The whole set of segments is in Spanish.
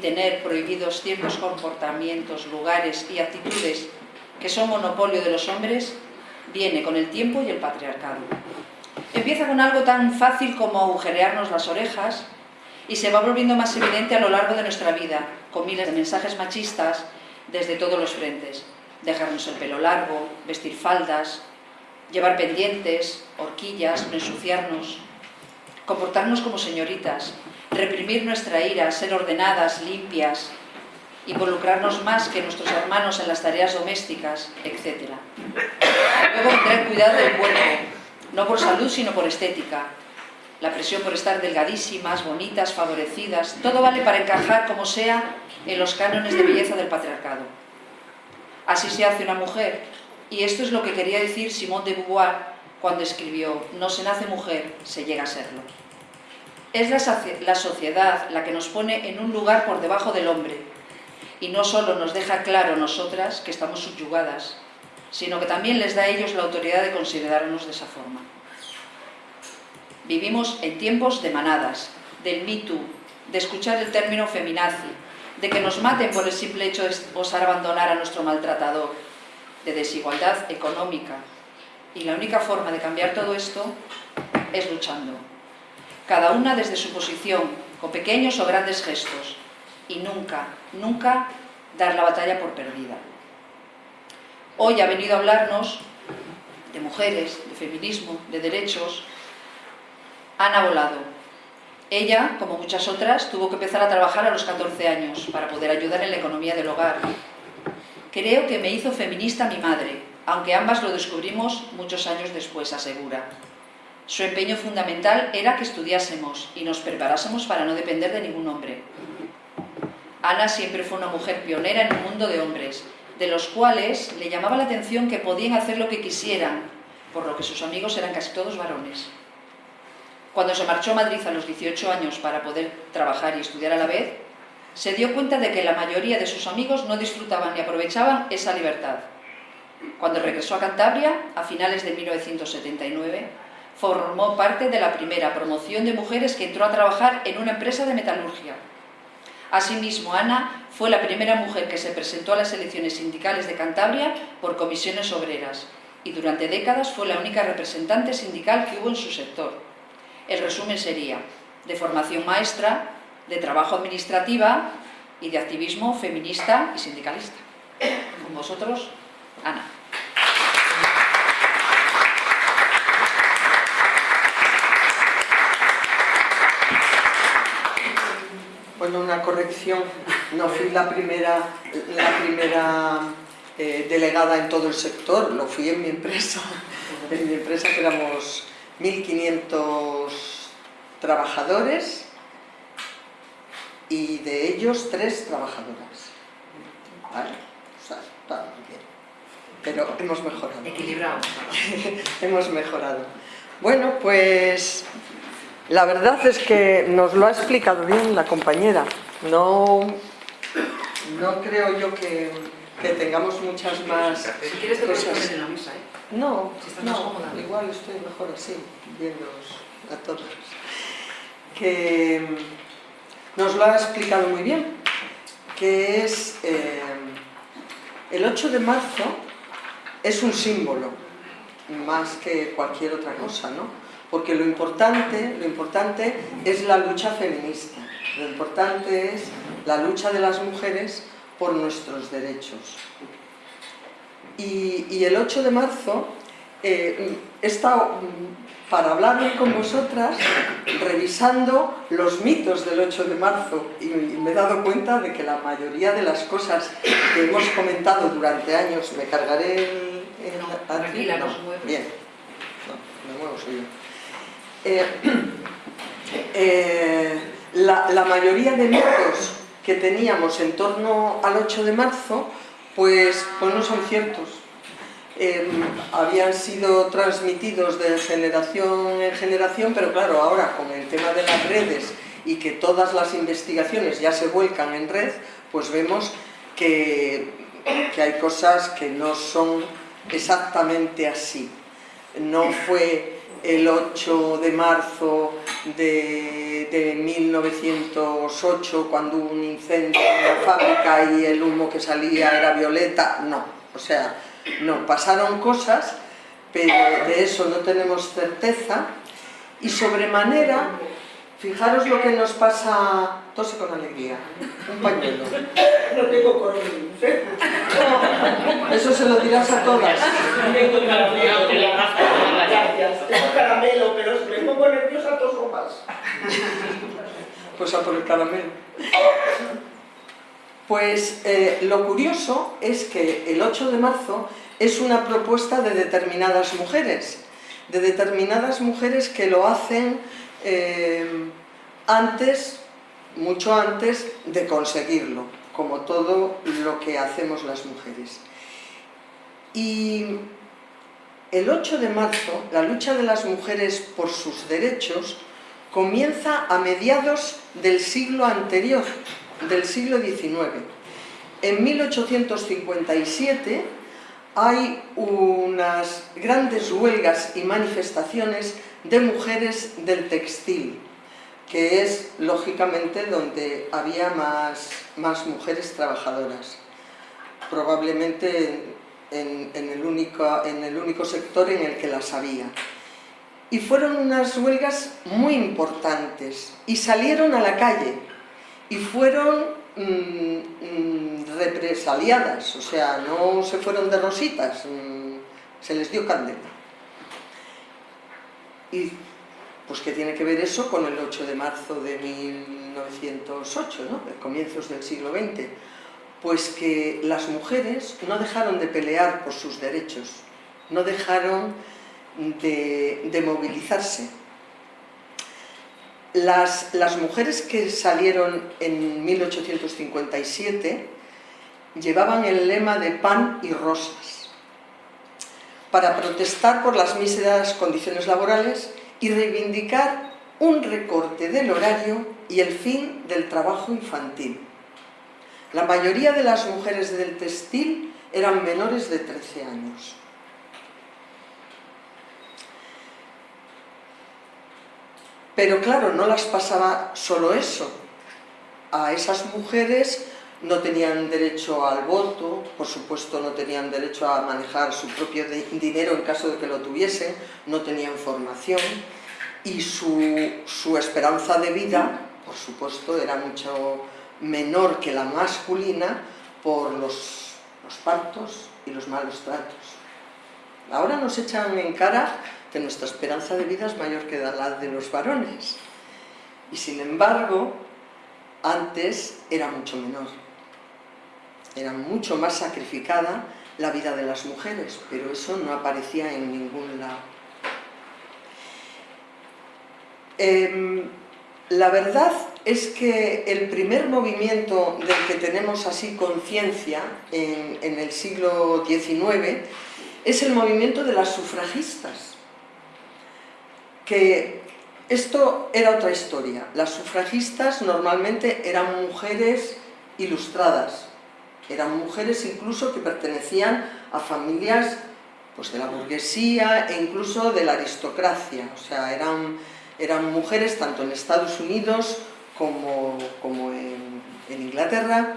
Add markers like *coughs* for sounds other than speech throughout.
tener prohibidos ciertos comportamientos, lugares y actitudes que son monopolio de los hombres, viene con el tiempo y el patriarcado. Empieza con algo tan fácil como agujerearnos las orejas y se va volviendo más evidente a lo largo de nuestra vida, con miles de mensajes machistas desde todos los frentes. Dejarnos el pelo largo, vestir faldas, llevar pendientes, horquillas, no ensuciarnos, comportarnos como señoritas, reprimir nuestra ira, ser ordenadas, limpias, involucrarnos más que nuestros hermanos en las tareas domésticas, etc. Luego tener cuidado del cuerpo, no por salud sino por estética. La presión por estar delgadísimas, bonitas, favorecidas, todo vale para encajar como sea en los cánones de belleza del patriarcado. Así se hace una mujer, y esto es lo que quería decir Simone de Beauvoir cuando escribió «No se nace mujer, se llega a serlo». Es la sociedad la que nos pone en un lugar por debajo del hombre, y no solo nos deja claro nosotras que estamos subyugadas, sino que también les da a ellos la autoridad de considerarnos de esa forma. Vivimos en tiempos de manadas, del Me Too, de escuchar el término feminazi, de que nos maten por el simple hecho de osar abandonar a nuestro maltratador, de desigualdad económica. Y la única forma de cambiar todo esto es luchando. Cada una desde su posición, con pequeños o grandes gestos, y nunca, nunca dar la batalla por perdida. Hoy ha venido a hablarnos de mujeres, de feminismo, de derechos. Ana Volado. Ella, como muchas otras, tuvo que empezar a trabajar a los 14 años para poder ayudar en la economía del hogar. Creo que me hizo feminista mi madre, aunque ambas lo descubrimos muchos años después, asegura. Su empeño fundamental era que estudiásemos y nos preparásemos para no depender de ningún hombre. Ana siempre fue una mujer pionera en un mundo de hombres, de los cuales le llamaba la atención que podían hacer lo que quisieran, por lo que sus amigos eran casi todos varones. Cuando se marchó a Madrid a los 18 años para poder trabajar y estudiar a la vez, se dio cuenta de que la mayoría de sus amigos no disfrutaban ni aprovechaban esa libertad. Cuando regresó a Cantabria, a finales de 1979, formó parte de la primera promoción de mujeres que entró a trabajar en una empresa de metalurgia, Asimismo, Ana fue la primera mujer que se presentó a las elecciones sindicales de Cantabria por comisiones obreras y durante décadas fue la única representante sindical que hubo en su sector. El resumen sería de formación maestra, de trabajo administrativa y de activismo feminista y sindicalista. Con vosotros, Ana. Bueno, una corrección, no fui la primera, la primera eh, delegada en todo el sector, lo fui en mi empresa, en mi empresa que éramos 1.500 trabajadores y de ellos tres trabajadoras. ¿Vale? O sea, está bien. Pero hemos mejorado. Equilibrado. *laughs* hemos mejorado. Bueno, pues la verdad es que nos lo ha explicado bien la compañera. No, no creo yo que, tengamos muchas más Si quieres te poner en la mesa, ¿eh? No, si estás no, más igual estoy mejor así, viéndoos a todos. Que nos lo ha explicado muy bien, que es eh, el 8 de marzo es un símbolo, más que cualquier otra cosa, ¿no? Porque lo importante, lo importante es la lucha feminista, lo importante es la lucha de las mujeres por nuestros derechos. Y, el 8 de marzo eh, he estado, mm, para hablar con vosotras, revisando los mitos del 8 de marzo y, me he dado cuenta de que la mayoría de las cosas que hemos comentado durante años, me cargaré el... tranquila, no, Bien, no, me muevo soy eh, *clears throat* eh, la, mayoría de mitos que teníamos en torno al 8 de marzo, pues, pues no son ciertos. Eh, habían sido transmitidos de generación en generación, pero claro, ahora con el tema de las redes y que todas las investigaciones ya se vuelcan en red, pues vemos que, que hay cosas que no son exactamente así. No fue el 8 de marzo de, de 1908 cuando hubo un incendio en la fábrica y el humo que salía era violeta, no, o sea, no, pasaron cosas, pero de eso no tenemos certeza. Y sobremanera, fijaros lo que nos pasa, tose con alegría, un pañuelo. No tengo coronavirus, ¿eh? Eso se lo dirás a todas. Tengo. Gracias. Tengo caramelo, pero si me pongo nerviosa toso más. Pues a por el caramelo. Pues eh, lo curioso es que el 8 de marzo es una propuesta de determinadas mujeres, de determinadas mujeres que lo hacen eh, antes, mucho antes de conseguirlo, como todo lo que hacemos las mujeres. Y el 8 de marzo, la lucha de las mujeres por sus derechos comienza a mediados del siglo anterior, del siglo XIX. En 1857 hay unas grandes huelgas y manifestaciones de mujeres del textil, que es lógicamente donde había más, más mujeres trabajadoras. Probablemente en, el único, en el único sector en el que las había. Y fueron unas huelgas muy importantes y salieron a la calle y fueron mmm, mmm, represaliadas, o sea, no se fueron de rositas, mmm, se les dio candela. Y pues qué tiene que ver eso con el 8 de marzo de 1908, ¿no? comienzos del siglo XX pues que las mujeres no dejaron de pelear por sus derechos, no dejaron de, de movilizarse. Las, las, mujeres que salieron en 1857 llevaban el lema de pan y rosas para protestar por las míseras condiciones laborales y reivindicar un recorte del horario y el fin del trabajo infantil. La mayoría de las mujeres del textil eran menores de 13 años. Pero claro, no las pasaba solo eso. A esas mujeres no tenían derecho al voto, por supuesto no tenían derecho a manejar su propio dinero en caso de que lo tuviesen, no tenían formación y su, su esperanza de vida, por supuesto, era mucho menor que la masculina por los, los partos y los malos tratos. Ahora nos echan en cara que nuestra esperanza de vida es mayor que la de los varones. Y sin embargo, antes era mucho menor. Era mucho más sacrificada la vida de las mujeres, pero eso no aparecía en ningún lado. Eh, la verdad es que el primer movimiento del que tenemos así conciencia en, en, el siglo XIX es el movimiento de las sufragistas, que esto era otra historia. Las sufragistas normalmente eran mujeres ilustradas, eran mujeres incluso que pertenecían a familias pues, de la burguesía e incluso de la aristocracia, o sea, eran eran mujeres tanto en Estados Unidos como, como en, Inglaterra,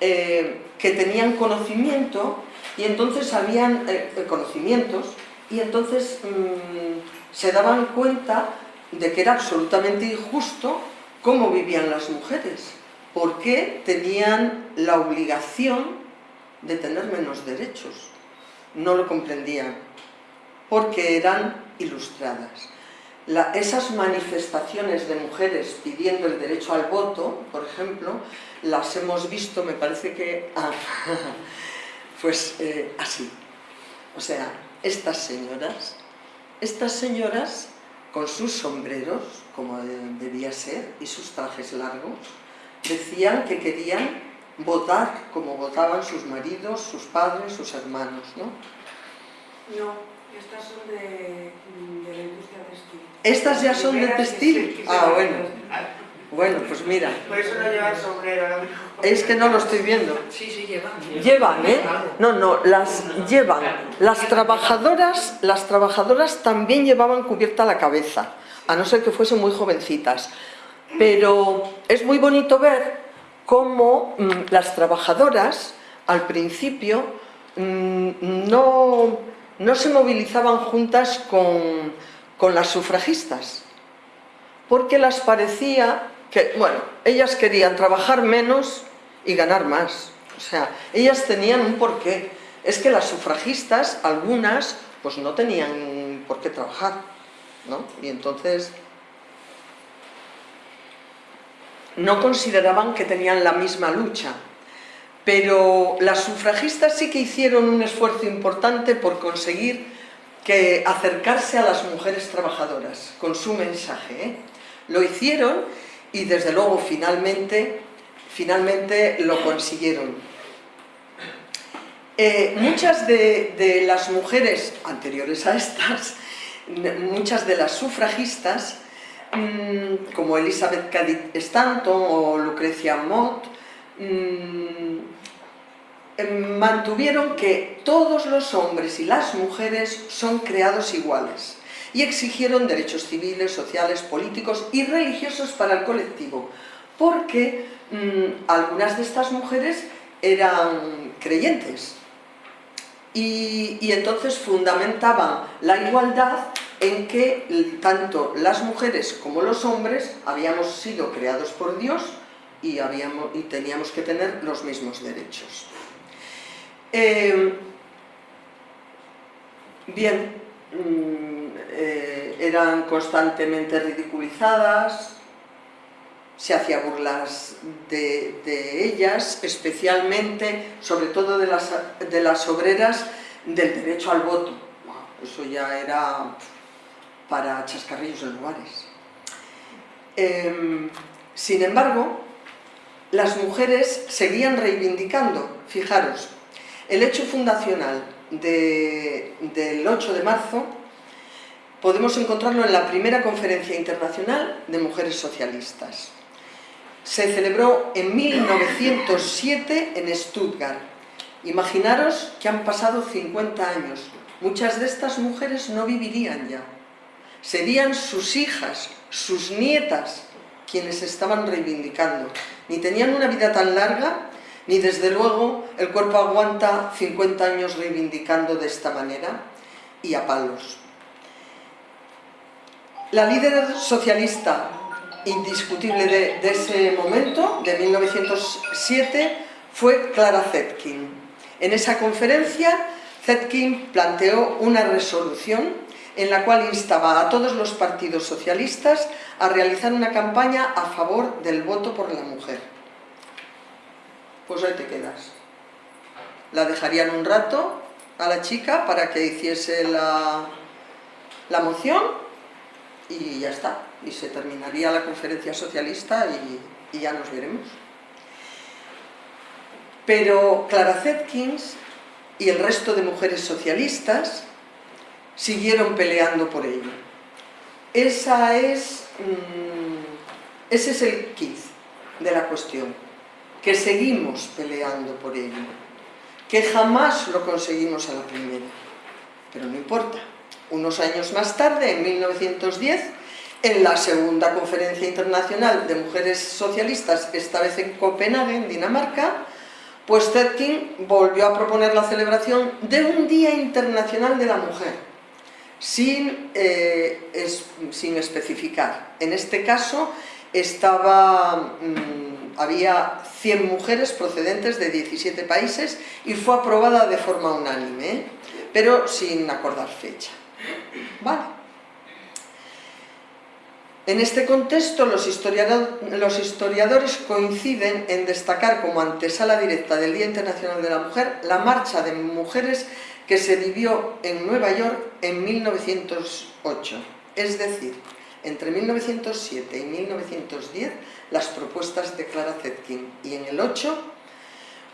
eh, que tenían conocimiento y entonces habían eh, conocimientos y entonces mmm, se daban cuenta de que era absolutamente injusto cómo vivían las mujeres, porque tenían la obligación de tener menos derechos. No lo comprendían, porque eran ilustradas esas manifestaciones de mujeres pidiendo el derecho al voto, por ejemplo, las hemos visto, me parece que, ah, *laughs* pues eh, así. O sea, estas señoras, estas señoras con sus sombreros, como debía ser, y sus trajes largos, decían que querían votar como votaban sus maridos, sus padres, sus hermanos, ¿no? No, estas son de, de la industria textil. ¿Estas ya son de textil? Ah, bueno. Bueno, pues mira. Por eso no llevan sombrero. Es que no lo estoy viendo. Sí, sí, llevan. Llevan, ¿eh? No, no, las llevan. Las trabajadoras, las trabajadoras también llevaban cubierta la cabeza. a no ser que fuesen muy jovencitas. Pero es muy bonito ver cómo mm, las trabajadoras al principio mm, no, no, se movilizaban juntas con, con las sufragistas, porque las parecía que, bueno, ellas querían trabajar menos y ganar más. O sea, ellas tenían un porqué. Es que las sufragistas, algunas, pues no tenían por qué trabajar, ¿no? Y entonces no consideraban que tenían la misma lucha. Pero las sufragistas sí que hicieron un esfuerzo importante por conseguir que acercarse a las mujeres trabajadoras con su mensaje. ¿eh? Lo hicieron y desde luego finalmente, finalmente lo consiguieron. Eh, muchas de, las mujeres anteriores a estas, muchas de las sufragistas, mm, como Elizabeth Cady Stanton o Lucrecia Mott, mm, em, mantuvieron que todos los hombres y las mujeres son creados iguales y exigieron derechos civiles, sociales, políticos y religiosos para el colectivo, porque mm, algunas de estas mujeres eran creyentes y, y, entonces fundamentaban la igualdad en que tanto las mujeres como los hombres habíamos sido creados por Dios y, habíamos, y teníamos que tener los mismos derechos. Eh, bien, mm, eh, eran constantemente ridiculizadas, se hacía burlas de, ellas, especialmente, sobre todo de las, de las obreras, del derecho al voto. Eso ya era para chascarrillos de lugares. Em, sin embargo, las mujeres seguían reivindicando, fijaros, el hecho fundacional del 8 de marzo podemos encontrarlo en la primera conferencia internacional de mujeres socialistas. Se celebró en 1907 en Stuttgart. Imaginaros que han pasado 50 años. Muchas de estas mujeres no vivirían ya. Serían sus hijas, sus nietas, quienes estaban reivindicando. Ni tenían una vida tan larga, ni desde luego el cuerpo aguanta 50 años reivindicando de esta manera y a palos. La líder socialista indiscutible de, ese momento, de 1907, fue Clara Zetkin. En esa conferencia, Zetkin planteó una resolución en la cual instaba a todos los partidos socialistas a realizar una campaña a favor del voto por la mujer. Pues ahí te quedas. La dejarían un rato a la chica para que hiciese la, la moción y ya está, y se terminaría la conferencia socialista y, ya nos veremos. Pero Clara Zetkins y el resto de mujeres socialistas siguieron peleando por ello. Esa es, mm, ese es el kit de la cuestión, que seguimos peleando por ello, que jamás lo conseguimos a la primera, pero no importa, unos años más tarde, en 1910, en la segunda conferencia internacional de mujeres socialistas, esta vez en Copenhague, en Dinamarca, pues Zetkin volvió a proponer la celebración de un Día Internacional de la Mujer, sin, eh, sin especificar. En este caso estaba, mm, había 100 mujeres procedentes de 17 países y fue aprobada de forma unánime, ¿eh? pero sin acordar fecha. Vale. En este contexto, los, historiadores coinciden en destacar como antesala directa del Día Internacional de la Mujer la marcha de mujeres que se vivió en Nueva York en 1908. Es decir, entre 1907 y 1910, las propuestas de Clara Zetkin y en el 8,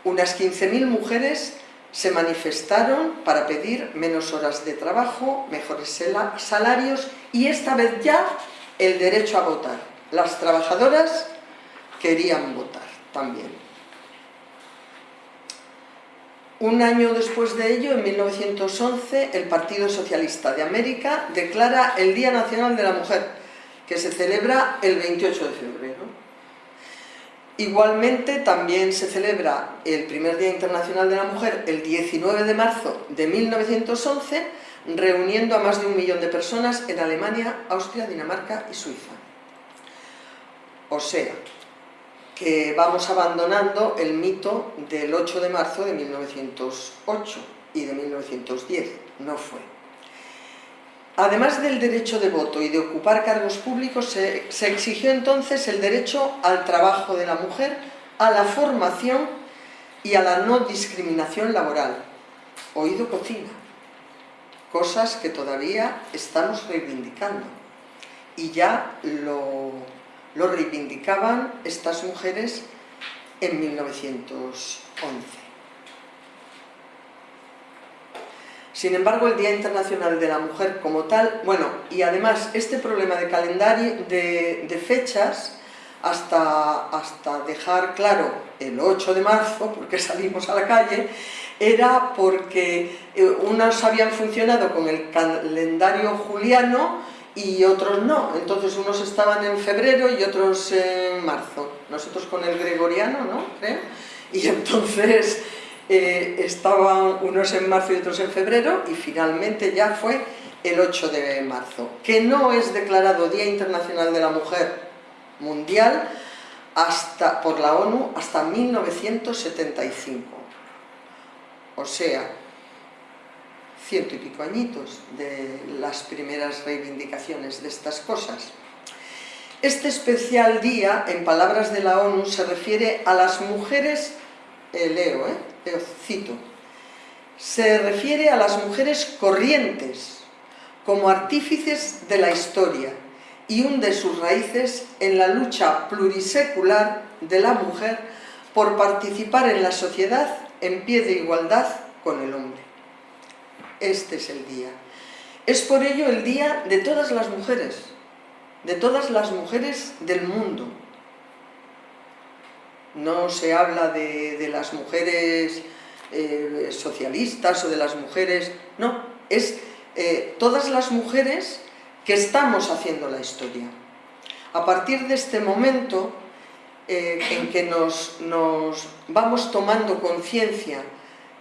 unas 15.000 mujeres se manifestaron para pedir menos horas de trabajo, mejores salarios y esta vez ya el derecho a votar. Las trabajadoras querían votar también. Un año después de ello, en 1911, el Partido Socialista de América declara el Día Nacional de la Mujer, que se celebra el 28 de febrero. Igualmente también se celebra el primer Día Internacional de la Mujer el 19 de marzo de 1911, reuniendo a más de un millón de personas en Alemania, Austria, Dinamarca y Suiza. O sea, que vamos abandonando el mito del 8 de marzo de 1908 y de 1910. No fue. Además del derecho de voto y de ocupar cargos públicos, se, exigió entonces el derecho al trabajo de la mujer, a la formación y a la no discriminación laboral. Oído cocina. Cosas que todavía estamos reivindicando. Y ya lo, lo reivindicaban estas mujeres en 1911. Sin embargo, el Día Internacional de la Mujer como tal, bueno, y además este problema de calendario, de, fechas, hasta, hasta dejar claro el 8 de marzo, porque *laughs* salimos a la calle, era porque eh, unos habían funcionado con el calendario juliano y otros no. Entonces unos estaban en febrero y otros en marzo. Nosotros con el gregoriano, ¿no? Y *laughs* entonces eh, estaban unos en marzo y otros en febrero y finalmente ya fue el 8 de marzo, que no es declarado Día Internacional de la Mujer Mundial hasta, por la ONU hasta 1975. O sea, ciento y pico añitos de las primeras reivindicaciones de estas cosas. Este especial día, en palabras de la ONU, se refiere a las mujeres, eh, leo, eh, cito, se refiere a las mujeres corrientes como artífices de la historia y hunde sus raíces en la lucha plurisecular de la mujer por participar en la sociedad en pie de igualdad con el hombre. Este es el día. Es por ello el día de todas las mujeres, de todas las mujeres del mundo, no se habla de, las mujeres eh, socialistas o de las mujeres, no, es eh, todas las mujeres que estamos haciendo la historia. A partir de este momento eh, en que nos, vamos tomando conciencia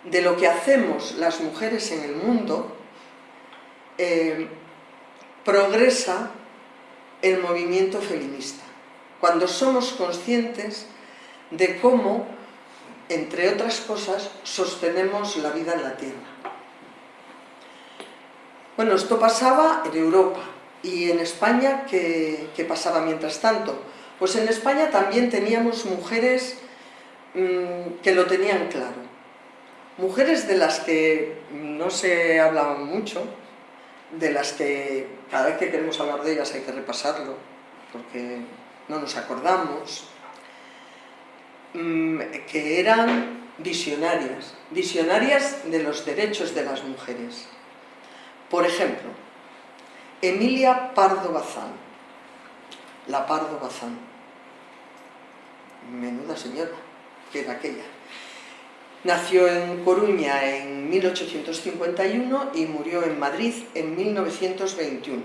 de lo que hacemos las mujeres en el mundo, progresa el movimiento feminista. Cuando somos conscientes de cómo, entre otras cosas, sostenemos la vida en la Tierra. Bueno, esto pasaba en Europa y en España, ¿qué, pasaba mientras tanto? Pues en España también teníamos mujeres mm, que lo tenían claro. Mujeres de las que no se hablaba mucho, de las que cada vez que queremos hablar de ellas hay que repasarlo, porque no nos acordamos, Mm, que eran visionarias, visionarias de los derechos de las mujeres. Por ejemplo, Emilia Pardo Bazán, la Pardo Bazán, menuda señora que era aquella. Nació en Coruña en 1851 y murió en Madrid en 1921.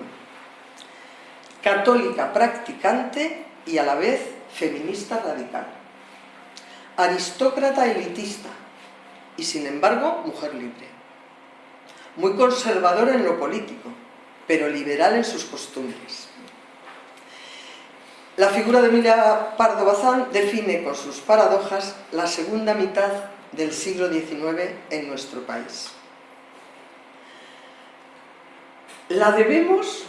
Católica practicante y a la vez feminista radical aristócrata elitista y sin embargo mujer libre. Muy conservadora en lo político, pero liberal en sus costumbres. La figura de Emilia Pardo Bazán define con sus paradojas la segunda mitad del siglo XIX en nuestro país. La debemos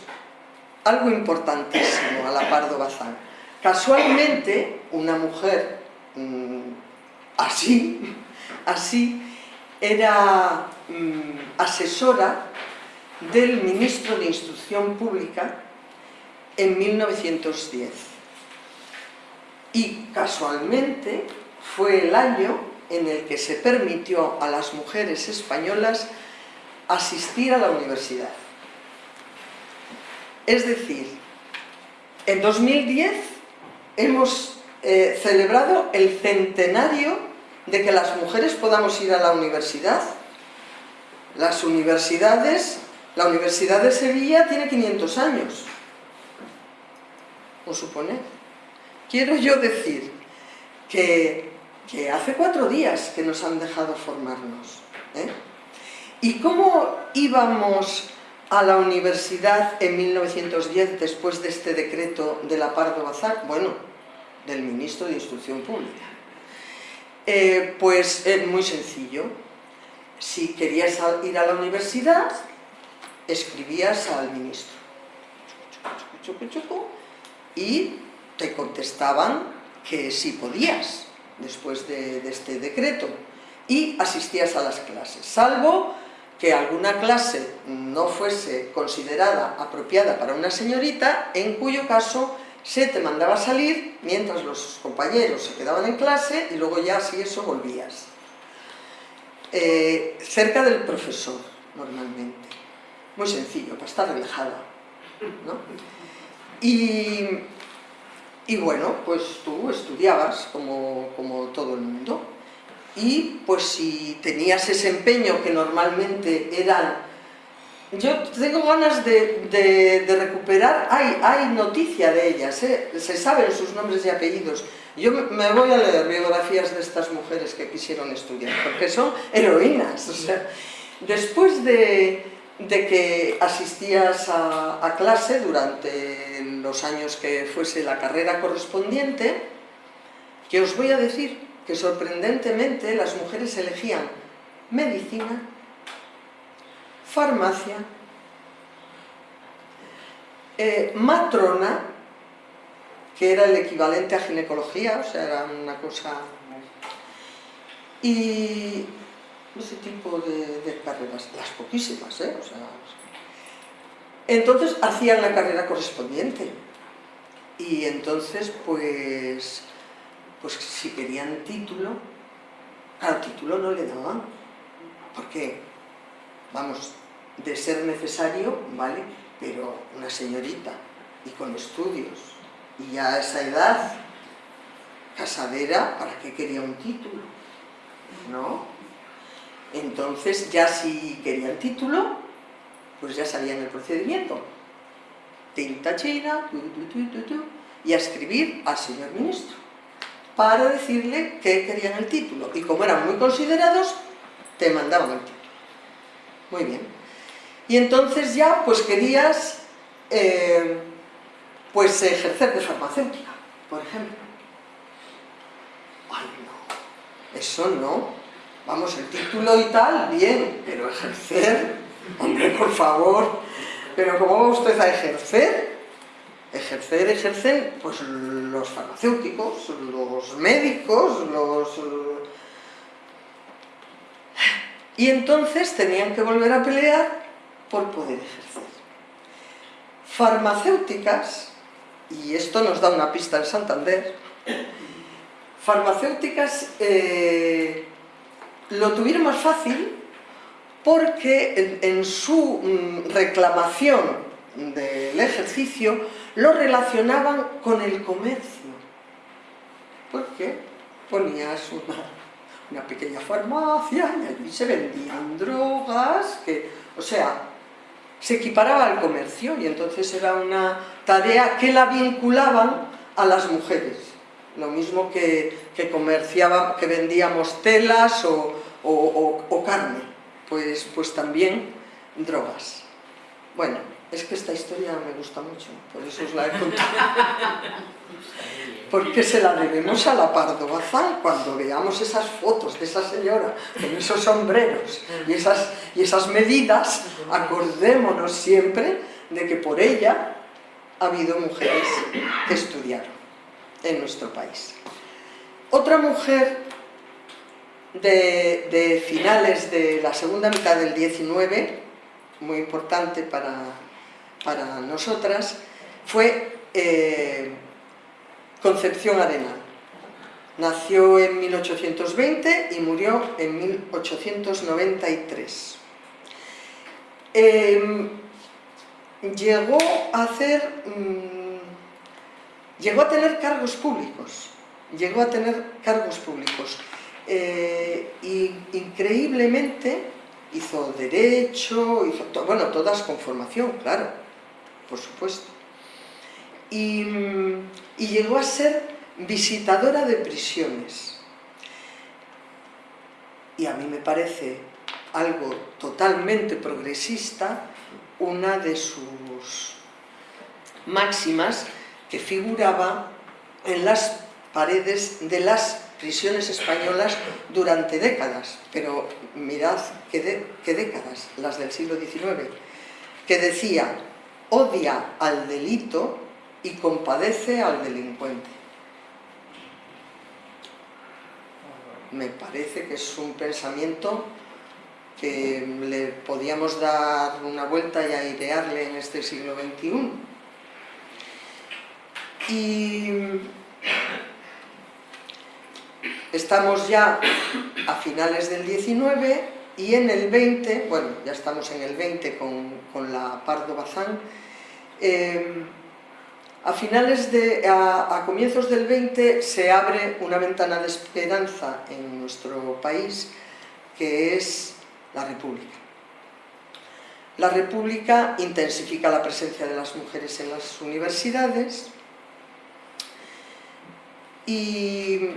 algo importantísimo a la Pardo Bazán. Casualmente, una mujer mm, así, *laughs* así era mm, asesora del ministro de Instrucción Pública en 1910. Y casualmente fue el año en el que se permitió a las mujeres españolas asistir a la universidad. Es decir, en 2010 hemos eh, celebrado el centenario de que las mujeres podamos ir a la universidad. Las universidades, la Universidad de Sevilla tiene 500 años. o suponer. Quiero yo decir que, que hace cuatro días que nos han dejado formarnos. ¿eh? ¿Y cómo íbamos a la universidad en 1910 después de este decreto de la Pardo Bazar? Bueno, del ministro de Instrucción Pública. Eh, pues es muy sencillo. Si querías ir a la universidad, escribías al ministro. Y te contestaban que sí podías, después de, este decreto. Y asistías a las clases, salvo que alguna clase no fuese considerada apropiada para una señorita, en cuyo caso se te mandaba salir mientras los compañeros se quedaban en clase y luego ya si eso volvías. Eh, cerca del profesor, normalmente. Muy sencillo, para estar relajada. Y, y, bueno, pues tú estudiabas como, como todo el mundo. Y pues si tenías ese empeño que normalmente eran yo tengo ganas de, recuperar, hay, hay noticia de ellas, ¿eh? se saben sus nombres y apellidos. Yo me voy a leer biografías de estas mujeres que quisieron estudiar, porque son heroínas. O sea, después de, que asistías a, clase durante los años que fuese la carrera correspondiente, que os voy a decir que sorprendentemente las mujeres elegían medicina, farmacia, eh, matrona, que era el equivalente a ginecología, o sea, era una cosa... ese tipo de, carreras, las poquísimas, ¿eh? entonces hacían la carrera correspondiente. Y entonces, pues, pues si querían título, al título no le daban. ¿Por qué? Vamos, de ser necesario, ¿vale? Pero una señorita y con estudios y ya a esa edad, casadera, ¿para qué quería un título? ¿No? Entonces ya si quería el título, pues ya sabían el procedimiento. Tinta china, y a escribir al señor ministro para decirle que querían el título. Y como eran muy considerados, te mandaban el título. Muy bien y entonces ya pues querías eh, pues ejercer de farmacéutica, por ejemplo. Ay, no, eso no. Vamos, el título y tal, bien, pero ejercer, hombre, por favor, pero ¿cómo va usted a ejercer? Ejercer, ejercen, pues los farmacéuticos, los médicos, los... Y entonces tenían que volver a pelear por poder ejercer. Farmacéuticas, y esto nos da una pista en Santander, farmacéuticas eh, lo tuvieron más fácil porque en, su mm, reclamación del ejercicio lo relacionaban con el comercio. Porque ponías *laughs* una, pequeña farmacia y allí se vendían drogas, que, o sea, se equiparaba al comercio y entonces era una tarea que la vinculaban a las mujeres. Lo mismo que, que que vendíamos telas o, carne, pues, pues también drogas. Bueno, es que esta historia me gusta mucho, por eso os la he contado. porque se la debemos a la Pardo Bazán cuando veamos esas fotos de esa señora con esos sombreros y esas, y esas medidas, acordémonos siempre de que por ella ha habido mujeres que estudiaron en nuestro país. Otra mujer de, finales de la segunda mitad del 19, muy importante para, para nosotras, fue eh, Concepción Arenal. Nació en 1820 y murió en 1893. Em, llegó a hacer... Mm, llegó a tener cargos públicos. Llegó a tener cargos públicos. Eh, y increíblemente hizo derecho, hizo bueno, todas con formación, claro, por supuesto y, y llegó a ser visitadora de prisiones. Y a mí me parece algo totalmente progresista una de sus máximas que figuraba en las paredes de las prisiones españolas durante décadas, pero mirad qué, qué décadas, las del siglo XIX, que decía, odia al delito y compadece al delincuente. Me parece que es un pensamiento que le podíamos dar una vuelta y airearle en este siglo XXI. Y estamos ya a finales del 19 y en el 20, bueno, ya estamos en el 20 con, la Pardo Bazán, eh, a finales de, a, a, comienzos del 20 se abre una ventana de esperanza en nuestro país que es la República. La República intensifica la presencia de las mujeres en las universidades y,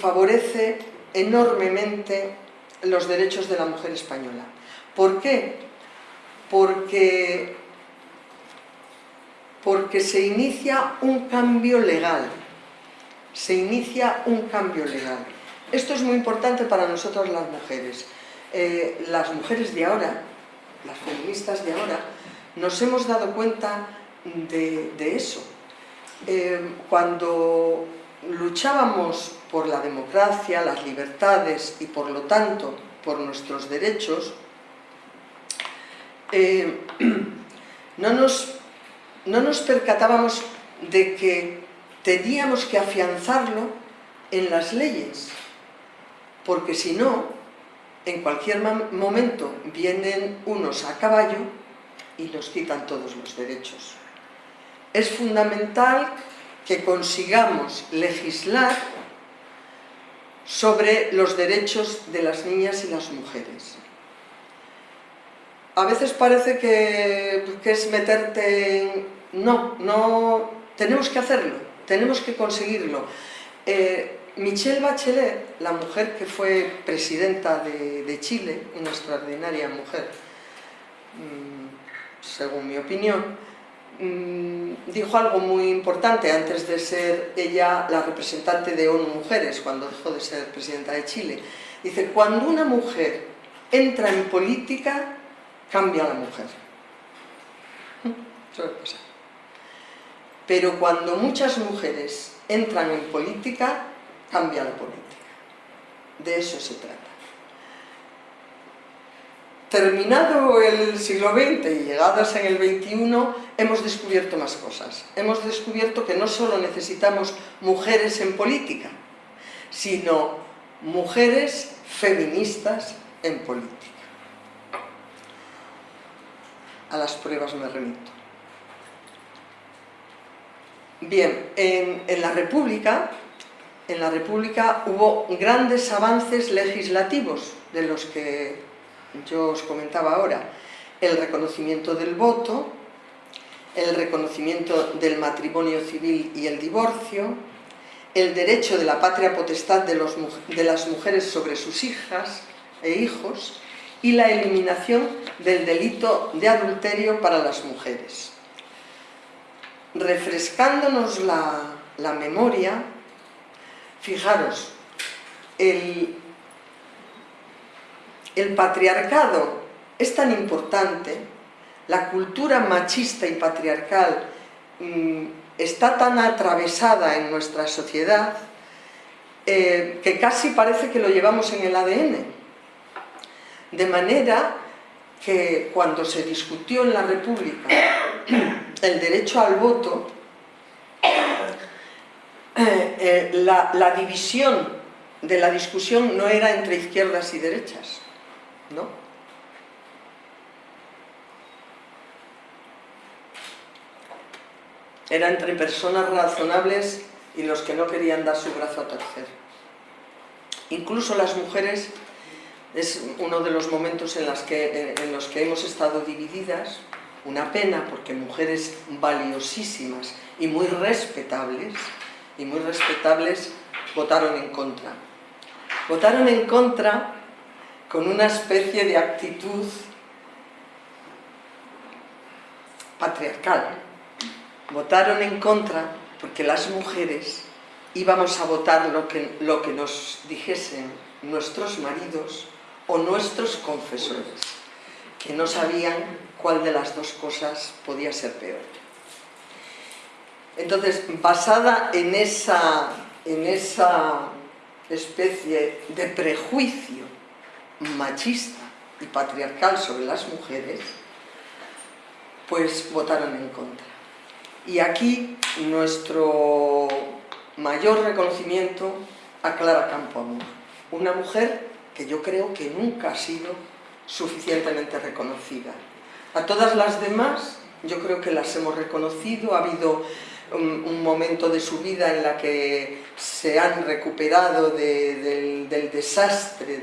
favorece enormemente los derechos de la mujer española. ¿Por qué? Porque, porque se inicia un cambio legal, se inicia un cambio legal. Esto es muy importante para nosotros las mujeres. Eh, las mujeres de ahora, las feministas de ahora, nos hemos dado cuenta de eso. Eh, cuando luchábamos por la democracia, las libertades y por lo tanto por nuestros derechos, eh, *clears throat* no, nos, no nos percatábamos de que teníamos que afianzarlo en las leyes, porque si no, en cualquier momento vienen unos a caballo y nos quitan todos los derechos. Es fundamental que consigamos legislar sobre los derechos de las niñas y las mujeres. A veces parece que, es meterte en... No, no, tenemos que hacerlo, tenemos que conseguirlo. Eh, Michelle Bachelet, la mujer que fue presidenta de, Chile, una extraordinaria mujer, mm, según mi opinión, dijo algo muy importante antes de ser ella la representante de ONU Mujeres, cuando dejó de ser presidenta de Chile. Dice, cuando una mujer entra en política, cambia la mujer. Suele pasar. Pero cuando muchas mujeres entran en política, cambia la política. De eso se trata. Terminado el siglo XX y llegados en el XXI, hemos descubierto más cosas. Hemos descubierto que no solo necesitamos mujeres en política, sino mujeres feministas en política. A las pruebas me remito. Bien, en, en la República en la República hubo grandes avances legislativos, de los que yo os comentaba ahora. El reconocimiento del voto, el reconocimiento del matrimonio civil y el divorcio, el derecho de la patria potestad de, las mujeres sobre sus hijas e hijos y la eliminación del delito de adulterio para las mujeres. Refrescándonos la, la memoria, Fijaros, el, patriarcado es tan importante, la cultura machista y patriarcal mm, está tan atravesada en nuestra sociedad eh, que casi parece que lo llevamos en el ADN. De manera que cuando se discutió en la República el derecho al voto, eh, eh, la, división de la discusión no era entre izquierdas y derechas, ¿no? Era entre personas razonables y los que no querían dar su brazo a torcer. Incluso las mujeres es uno de los momentos en, que, en los que hemos estado divididas, Una pena porque mujeres valiosísimas y muy respetables, y muy respetables, votaron en contra. Votaron en contra con una especie de actitud patriarcal. Votaron en contra porque las mujeres íbamos a votar lo que, lo que nos dijesen nuestros maridos o nuestros confesores, que no sabían cuál de las dos cosas podía ser peor. Entonces, basada en esa, en esa especie de prejuicio machista y patriarcal sobre las mujeres, pues votaron en contra. Y aquí nuestro mayor reconocimiento a Clara Campoamor, una mujer que yo creo que nunca ha sido suficientemente reconocida. A todas las demás yo creo que las hemos reconocido, ha habido un, momento de su vida en la que se han recuperado del, desastre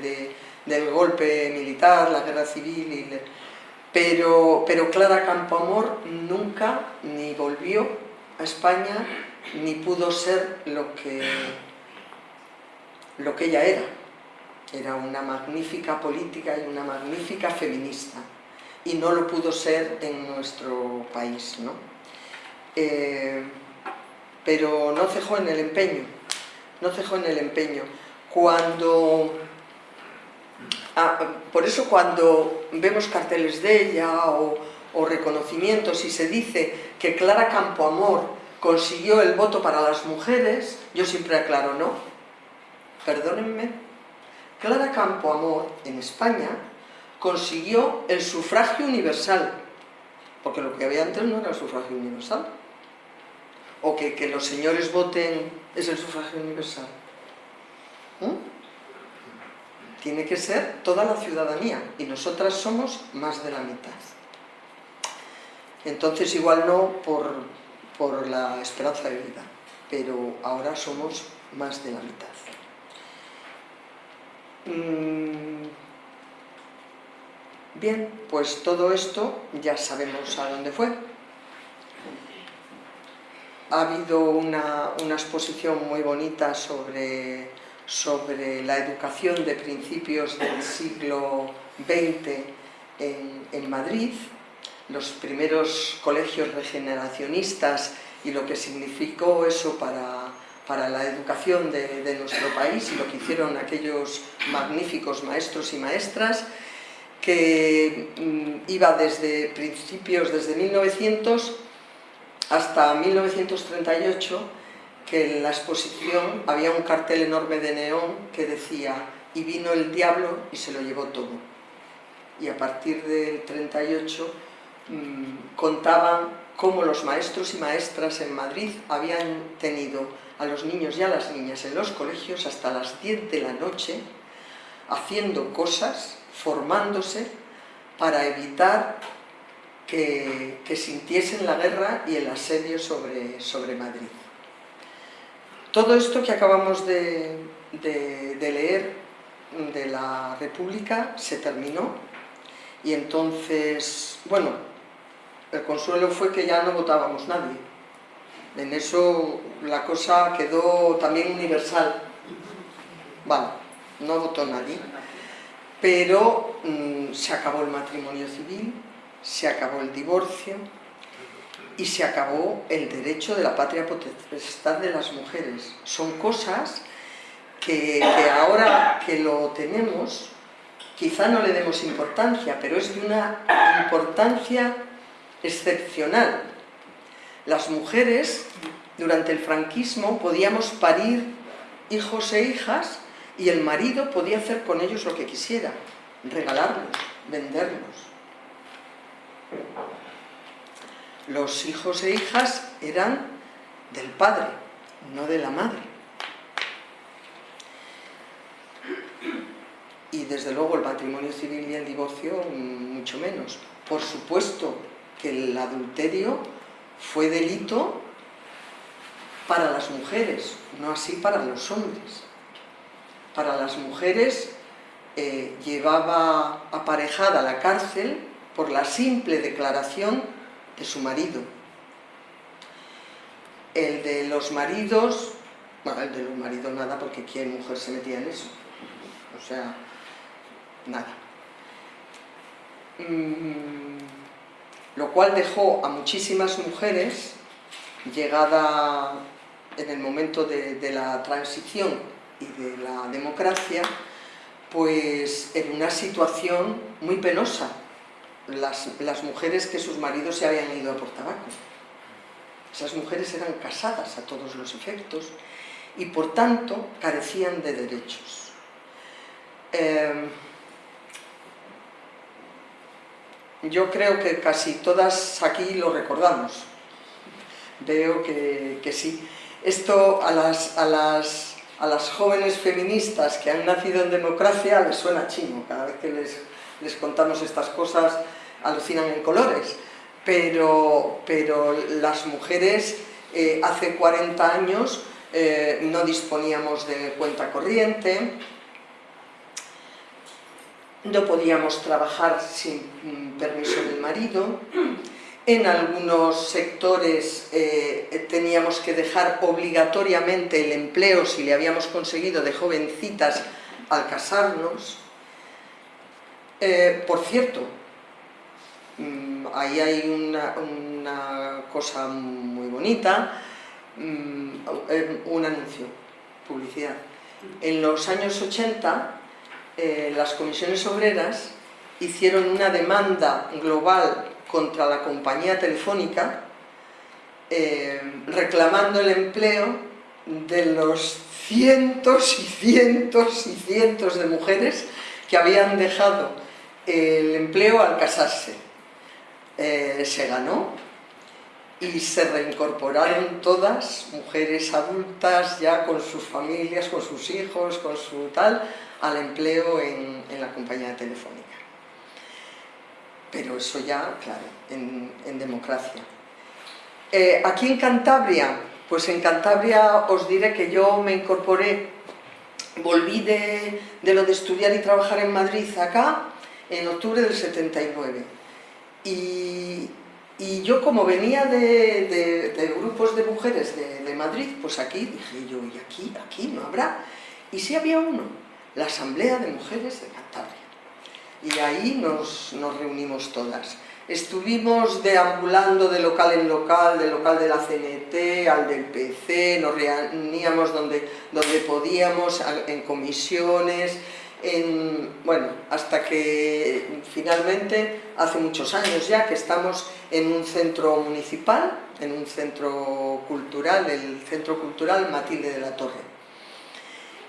del golpe militar, la guerra civil, pero, pero Clara Campoamor nunca ni volvió a España ni pudo ser lo que, lo que ella era. Era una magnífica política y una magnífica feminista y no lo pudo ser en nuestro país. ¿no? Eh, pero no cejó en el empeño, no cejó en el empeño. Cuando, ah, por eso cuando vemos carteles de ella o, reconocimientos y se dice que Clara Campoamor consiguió el voto para las mujeres, yo siempre aclaro, no, perdónenme, Clara Campoamor en España consiguió el sufragio universal, porque lo que había antes no era el sufragio universal, o que, los señores voten es el sufragio universal. ¿Mm? Tiene que ser toda la ciudadanía, y nosotras somos más de la mitad. Entonces igual no por, por la esperanza de vida, pero ahora somos más de la mitad. Mm, bien, pues todo esto ya sabemos a dónde fue. Ha habido una, exposición muy bonita sobre, sobre, la educación de principios del siglo XX en, Madrid, los primeros colegios regeneracionistas y lo que significó eso para, para la educación de, nuestro país y lo que hicieron aquellos magníficos maestros y maestras, que mm, iba desde principios, desde 1900 hasta 1938, que en la exposición había un cartel enorme de neón que decía y vino el diablo y se lo llevó todo. Y a partir del 38 mmm, contaban cómo los maestros y maestras en Madrid habían tenido a los niños y a las niñas en los colegios hasta las 10 de la noche haciendo cosas, formándose para evitar que, sintiesen la guerra y el asedio sobre, sobre, Madrid. Todo esto que acabamos de, leer de la República se terminó y entonces, bueno, el consuelo fue que ya no votábamos nadie, en eso la cosa quedó también universal. Vale, no votó nadie. Pero mm, se acabó el matrimonio civil, se acabó el divorcio y se acabó el derecho de la patria potestad de las mujeres. Son cosas que, ahora que lo tenemos, quizá no le demos importancia, pero es de una importancia excepcional las mujeres, durante el franquismo, podíamos parir hijos e hijas y el marido podía hacer con ellos lo que quisiera, regalarlos, venderlos. Los hijos e hijas eran del padre, no de la madre. Y desde luego el matrimonio civil y el divorcio mucho menos. Por supuesto que el adulterio fue delito para las mujeres, no así para los hombres. Para las mujeres eh, llevaba aparejada la cárcel por la simple declaración de su marido. El de los maridos, bueno, el de los maridos nada, porque ¿quién mujer se metía en eso? O sea, nada. Mm, lo cual dejó a muchísimas mujeres, llegada en el momento de, de la transición y de la democracia, pues en una situación muy penosa. Las, las, mujeres que sus maridos se habían ido a por tabaco. Esas mujeres eran casadas a todos los efectos y por tanto carecían de derechos. Eh, yo creo que casi todas aquí lo recordamos. Veo que, que sí. Esto a las, a las a las jóvenes feministas que han nacido en democracia les suena chino, cada vez que les, les contamos estas cosas alucinan en colores, pero, pero las mujeres eh, hace 40 años eh, no disponíamos de cuenta corriente, no podíamos trabajar sin mm, permiso del marido, en algunos sectores eh, teníamos que dejar obligatoriamente el empleo si le habíamos conseguido de jovencitas al casarnos. Eh, por cierto, mm, ahí hay una, cosa muy bonita, mm, un anuncio, publicidad. En los años 80, eh, las comisiones obreras hicieron una demanda global contra la compañía telefónica eh, reclamando el empleo de los cientos y cientos y cientos de mujeres que habían dejado el empleo al casarse. Eh, se ganó y se reincorporaron todas, mujeres adultas ya con sus familias, con sus hijos, con su tal, al empleo en, en la compañía telefónica pero eso ya, claro, en, democracia. Eh, aquí en Cantabria, pues en Cantabria os diré que yo me incorporé, volví de, lo de estudiar y trabajar en Madrid acá en octubre del 79. Y, yo como venía de, grupos de mujeres de, Madrid, pues aquí dije yo, ¿y aquí? Aquí no habrá. Y sí había uno, la Asamblea de Mujeres de Cantabria y ahí nos, reunimos todas. Estuvimos deambulando de local en local, del local de la CNT al del PC, nos reuníamos donde, donde podíamos, en comisiones, en, bueno, hasta que finalmente, hace muchos años ya, que estamos en un centro municipal, en un centro cultural, el Centro Cultural Matilde de la Torre,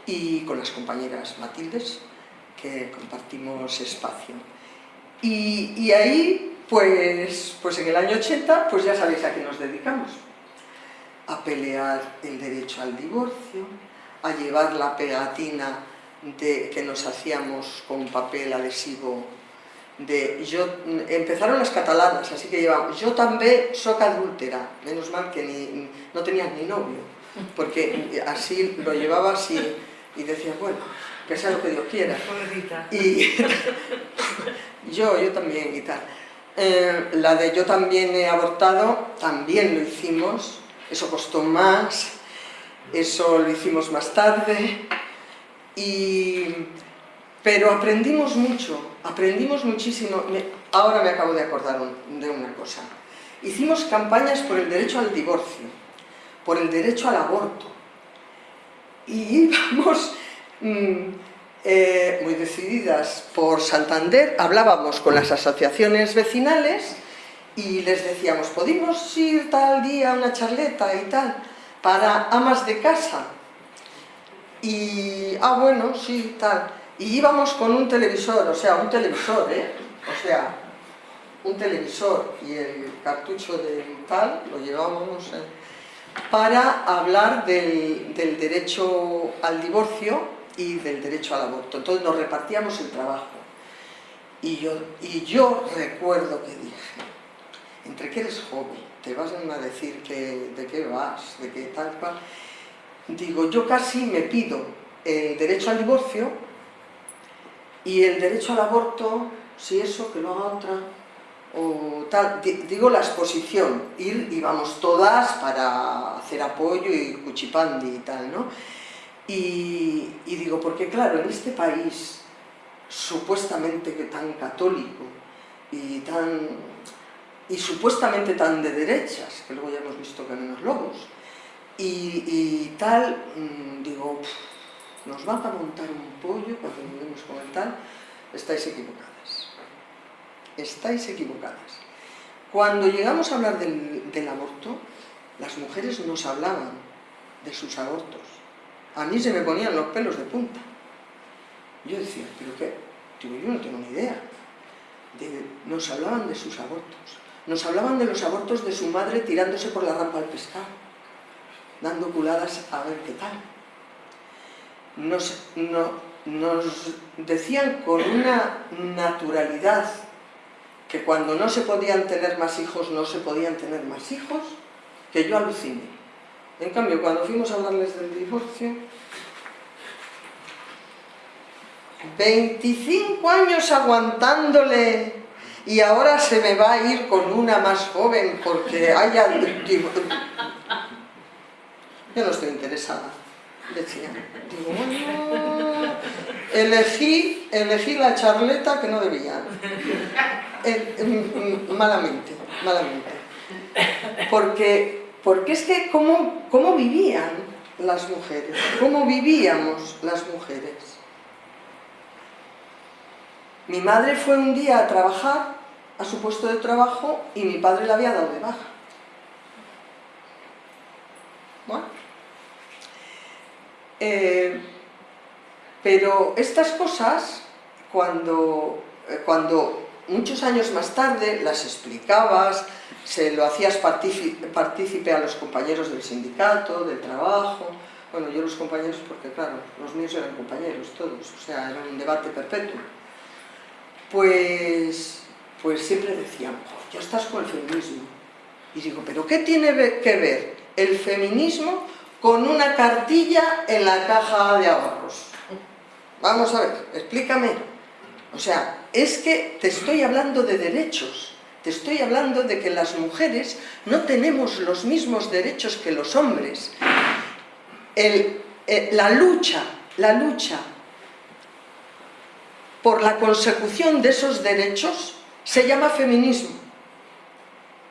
y con las compañeras Matildes, que compartimos espacio. Y, ahí, pues, pues en el año 80, pues ya sabéis a qué nos dedicamos. A pelear el derecho al divorcio, a llevar la pegatina de, que nos hacíamos con papel adhesivo de yo empezaron las catalanas, así que llevamos yo también soy adúltera, menos mal que ni, no tenías ni novio, porque así lo llevabas y, y decías, bueno, que sea lo que Dios quiera. Y *laughs* yo, yo también y tal. Eh, la de yo también he abortado, también lo hicimos, eso costó más, eso lo hicimos más tarde, pero aprendimos mucho, aprendimos muchísimo, ahora me acabo de acordar de una cosa. Hicimos campañas por el derecho al divorcio, por el derecho al aborto, y *laughs* íbamos Mm, eh, muy decididas por Santander, hablábamos con las asociaciones vecinales y les decíamos, ¿podemos ir tal día a una charleta y tal? Para amas de casa. Y, ah, bueno, sí, tal. Y íbamos con un televisor, o sea, un televisor, ¿eh? O sea, un televisor y el cartucho de tal, lo llevábamos eh, para hablar del, del derecho al divorcio y del derecho al aborto. Entonces nos repartíamos el trabajo. Y yo, y yo recuerdo que dije, entre que eres joven, te vas a decir que, de qué vas, de qué tal cual. Digo, yo casi me pido el derecho al divorcio y el derecho al aborto, si eso, que lo haga otra. o tal, digo la exposición, ir íbamos todas para hacer apoyo y cuchipandi y tal, ¿no? Y, y digo, porque claro, en este país supuestamente que tan católico y tan y supuestamente tan de derechas, que luego ya hemos visto que menos lobos, y, tal, mmm, digo, nos van a montar un pollo cuando vivimos con el tal, estáis equivocadas. Estáis equivocadas. Cuando llegamos a hablar del, del aborto, las mujeres nos hablaban de sus abortos. A mí se me ponían los pelos de punta. Yo decía, ¿pero qué? Digo, yo no tengo ni idea. De, nos hablaban de sus abortos. Nos hablaban de los abortos de su madre tirándose por la rampa al pescado, dando culadas a ver qué tal. Nos, no, nos decían con una naturalidad que cuando no se podían tener más hijos, no se podían tener más hijos, que yo aluciné. En cambio, cuando fuimos a hablarles del divorcio, 25 años aguantándole y ahora se me va a ir con una más joven porque haya... Yo no estoy interesada, decía. Digo, bueno, *laughs* elegí, elegí la charleta que no debía. Eh, malamente, malamente. Porque, porque es que cómo, cómo vivían las mujeres, cómo vivíamos las mujeres. Mi madre fue un día a trabajar, a su puesto de trabajo, y mi padre la había dado de baja. Bueno. Eh, pero estas cosas, cuando, eh, cuando muchos años más tarde las explicabas, se lo hacías partícipe a los compañeros del sindicato, del trabajo, bueno, yo los compañeros porque claro, los míos eran compañeros todos, o sea, era un debate perpetuo pues, pues siempre decían, ya estás con el feminismo. Y digo, ¿pero qué tiene que ver el feminismo con una cartilla en la caja de ahorros? Vamos a ver, explícame. O sea, es que te estoy hablando de derechos, te estoy hablando de que las mujeres no tenemos los mismos derechos que los hombres. Eh, la lucha, la lucha por la consecución de esos derechos se llama feminismo.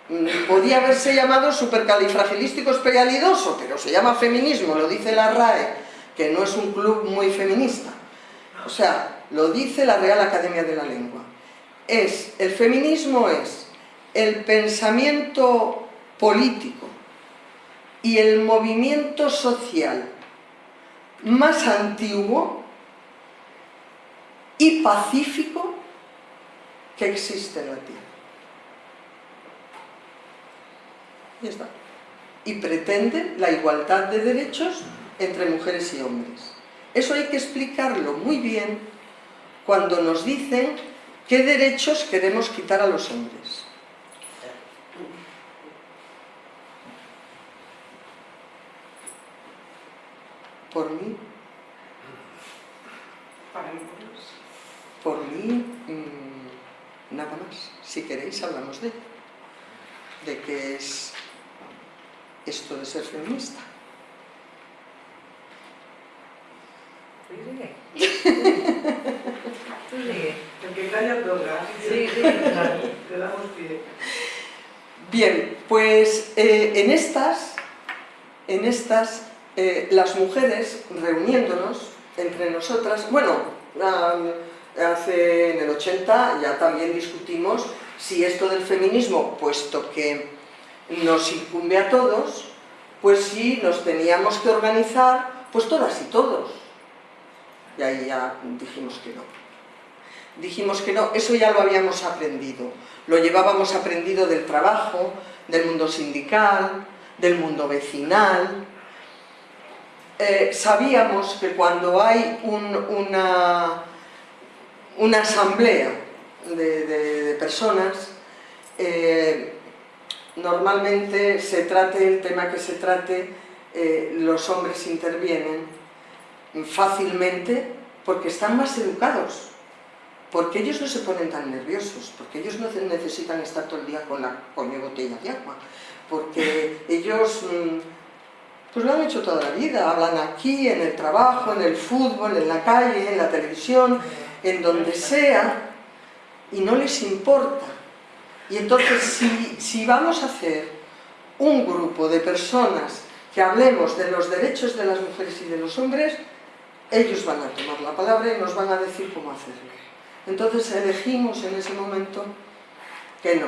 Mm, podía haberse llamado supercalifragilístico especialidoso, pero se llama feminismo, lo dice la RAE, que no es un club muy feminista. O sea, lo dice la Real Academia de la Lengua. Es, el feminismo es el pensamiento político y el movimiento social más antiguo y pacífico que existe en la Tierra. Y está. Y pretende la igualdad de derechos entre mujeres y hombres. Eso hay que explicarlo muy bien cuando nos dicen qué derechos queremos quitar a los hombres. Por mí. Por mí, mmm, nada más. Si queréis, hablamos de de qué es esto de ser feminista. *laughs* Tú sigue. El que calla toca. Sí, sí, Te damos pie. Bien, pues eh, en estas, en estas eh, las mujeres reuniéndonos entre nosotras, bueno, um, hace en el 80 ya también discutimos si esto del feminismo, puesto que nos incumbe a todos, pues si nos teníamos que organizar, pues todas y todos. Y ahí ya dijimos que no. Dijimos que no, eso ya lo habíamos aprendido. Lo llevábamos aprendido del trabajo, del mundo sindical, del mundo vecinal. Eh, sabíamos que cuando hay un, una una asamblea de, personas, eh, normalmente se trate el tema que se trate, eh, los hombres intervienen fácilmente porque están más educados, porque ellos no se ponen tan nerviosos, porque ellos no necesitan estar todo el día con la coño botella de agua, porque *laughs* ellos mm, pues lo han hecho toda la vida, hablan aquí, en el trabajo, en el fútbol, en la calle, en la televisión, en donde sea, y no les importa. Y entonces si, vamos a hacer un grupo de personas que hablemos de los derechos de las mujeres y de los hombres, ellos van a tomar la palabra y nos van a decir cómo hacerlo. Entonces elegimos en ese momento que no,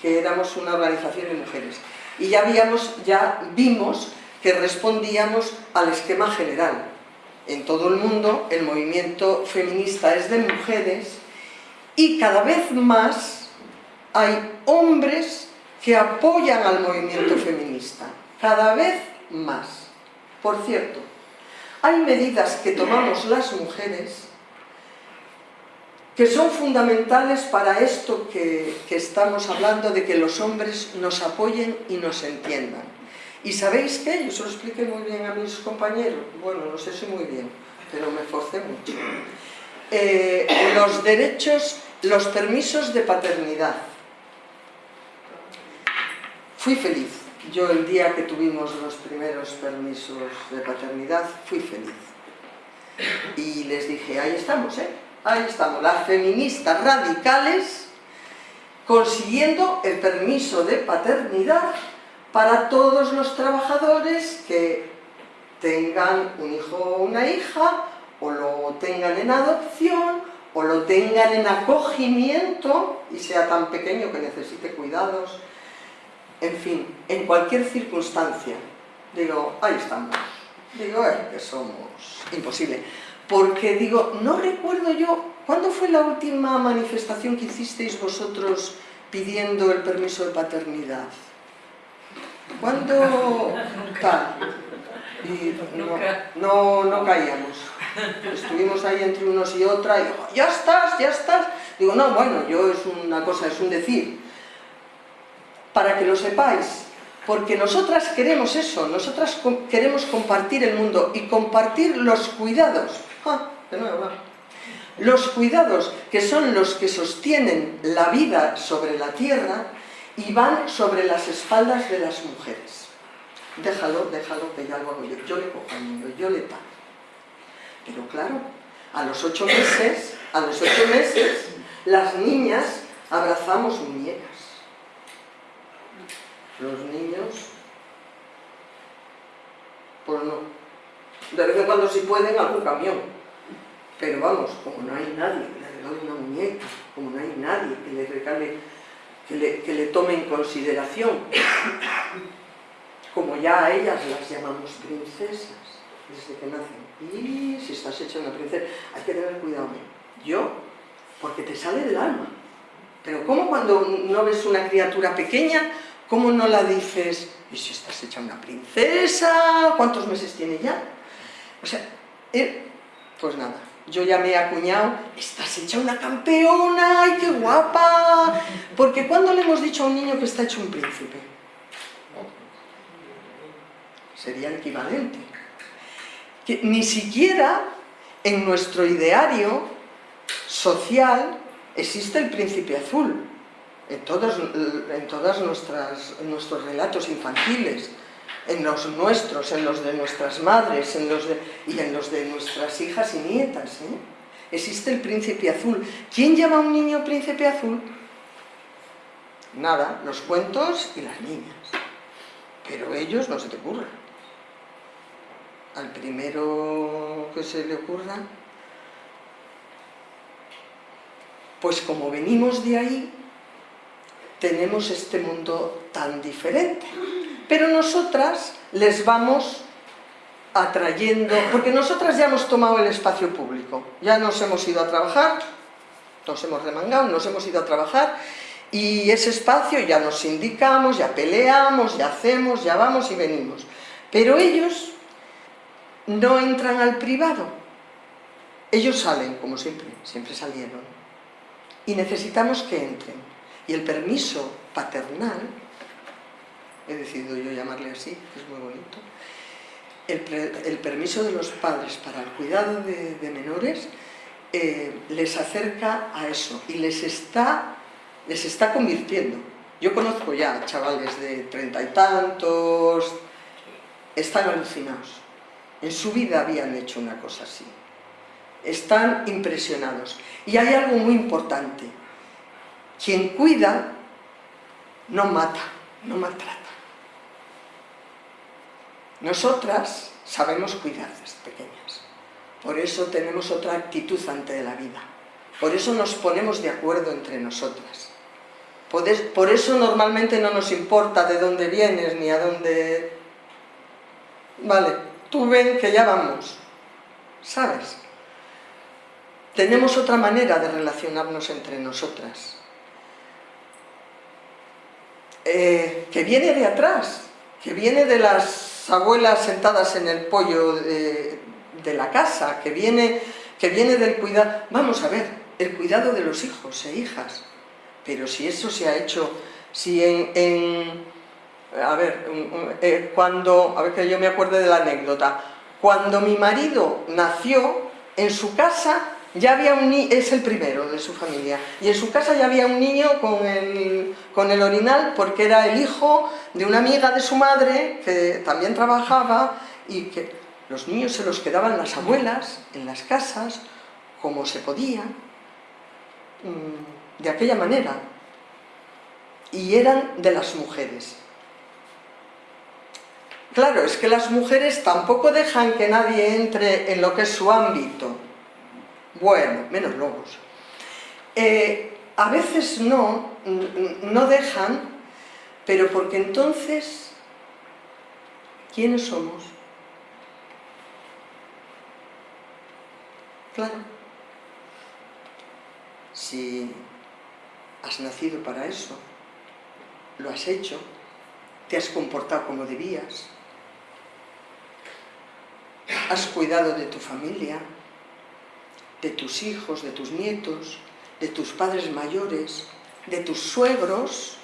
que éramos una organización de mujeres. Y ya vimos que respondíamos al esquema general. En todo el mundo el movimiento feminista es de mujeres y cada vez más hay hombres que apoyan al movimiento feminista. Cada vez más. Por cierto, hay medidas que tomamos las mujeres que son fundamentales para esto que, estamos hablando de que los hombres nos apoyen y nos entiendan. ¿Y sabéis qué? Yo se lo expliqué muy bien a mis compañeros. Bueno, no sé si muy bien, pero me forcé mucho. Eh, los derechos, los permisos de paternidad. Fui feliz yo el día que tuvimos los primeros permisos de paternidad fui feliz. Y les dije, ahí estamos, ¿eh? Ahí estamos, las feministas radicales consiguiendo el permiso de paternidad para todos los trabajadores que tengan un hijo o una hija, o lo tengan en adopción, o lo tengan en acogimiento, y sea tan pequeño que necesite cuidados, en fin, en cualquier circunstancia, digo, ahí estamos, digo, eh, que somos, imposible, porque digo, no recuerdo yo, ¿cuándo fue la última manifestación que hicisteis vosotros pidiendo el permiso de paternidad? ¿Cuándo *laughs* tal? Y no, no, caíamos. Estuvimos ahí entre unos y otra, y digo, ya estás, ya estás. Digo, no, bueno, yo es una cosa, es un decir para que lo sepáis, porque nosotras queremos eso, nosotras queremos compartir el mundo y compartir los cuidados. Ah, de nuevo, Los cuidados que son los que sostienen la vida sobre la tierra y van sobre las espaldas de las mujeres. Déjalo, déjalo, que ya lo hago yo. Yo le cojo al niño, yo le tapo. Pero claro, a los ocho meses, a los ocho meses, las niñas abrazamos muñecas los niños, pues no. De vez en cuando si pueden, algún camión. Pero vamos, como no hay nadie que le regale una muñeca, como no hay nadie que le regale, que le, que le tome en consideración, como ya a ellas las llamamos princesas desde que nacen. Y si estás hecha una princesa, hay que tener cuidado. Yo, porque te sale del alma. Pero ¿cómo cuando no ves una criatura pequeña ¿Cómo no la dices, y si estás hecha una princesa, ¿cuántos meses tiene ya? O sea, pues nada, yo ya me he acuñado, estás hecha una campeona, ¡ay, qué guapa! Porque ¿cuándo le hemos dicho a un niño que está hecho un príncipe? Sería equivalente. Que ni siquiera en nuestro ideario social existe el príncipe azul en todos, en todas nuestras, nuestros relatos infantiles, en los nuestros, en los de nuestras madres en los y en los de nuestras hijas y nietas. ¿eh? Existe el príncipe azul. ¿Quién llama a un niño príncipe azul? Nada, los cuentos y las niñas. Pero ellos no se te ocurra. Al primero que se le ocurra, pues como venimos de ahí, tenemos este mundo tan diferente. Pero nosotras les vamos atrayendo, porque nosotras ya hemos tomado el espacio público, ya nos hemos ido a trabajar, nos hemos remangado, nos hemos ido a trabajar, y ese espacio ya nos indicamos, ya peleamos, ya hacemos, ya vamos y venimos. Pero ellos no entran al privado, ellos salen, como siempre, siempre salieron, y necesitamos que entren. Y el permiso paternal, he decidido yo llamarle así, es muy bonito, el, permiso de los padres para el cuidado de, menores eh, les acerca a eso y les está, les está convirtiendo. Yo conozco ya chavales de treinta y tantos, están alucinados. En su vida habían hecho una cosa así. Están impresionados. Y hay algo muy importante. Quien cuida no mata, no maltrata. Nosotras sabemos cuidar desde pequeñas. Por eso tenemos otra actitud ante la vida. Por eso nos ponemos de acuerdo entre nosotras. Por eso normalmente no nos importa de dónde vienes ni a dónde... Vale, tú ven que ya vamos. ¿Sabes? Tenemos otra manera de relacionarnos entre nosotras. Eh, que viene de atrás, que viene de las abuelas sentadas en el pollo de, la casa, que viene, que viene del cuidado... Vamos a ver, el cuidado de los hijos e hijas. Pero si eso se ha hecho, si en... a ver, eh, cuando... A ver que yo me acuerdo de la anécdota. Cuando mi marido nació, en su casa ya había un es el primero de su familia, y en su casa ya había un niño con el, con el orinal porque era el hijo de una amiga de su madre que también trabajaba y que los niños se los quedaban las abuelas en las casas como se podía, mm, de aquella manera, y eran de las mujeres. Claro, es que las mujeres tampoco dejan que nadie entre en lo que es su ámbito, bueno, menos lobos. Eh, a veces no, no dejan, pero porque entonces, ¿quiénes somos? Claro, si has nacido para eso, lo has hecho, te has comportado como debías, has cuidado de tu familia, de tus hijos, de tus nietos, de tus padres mayores, de tus suegros,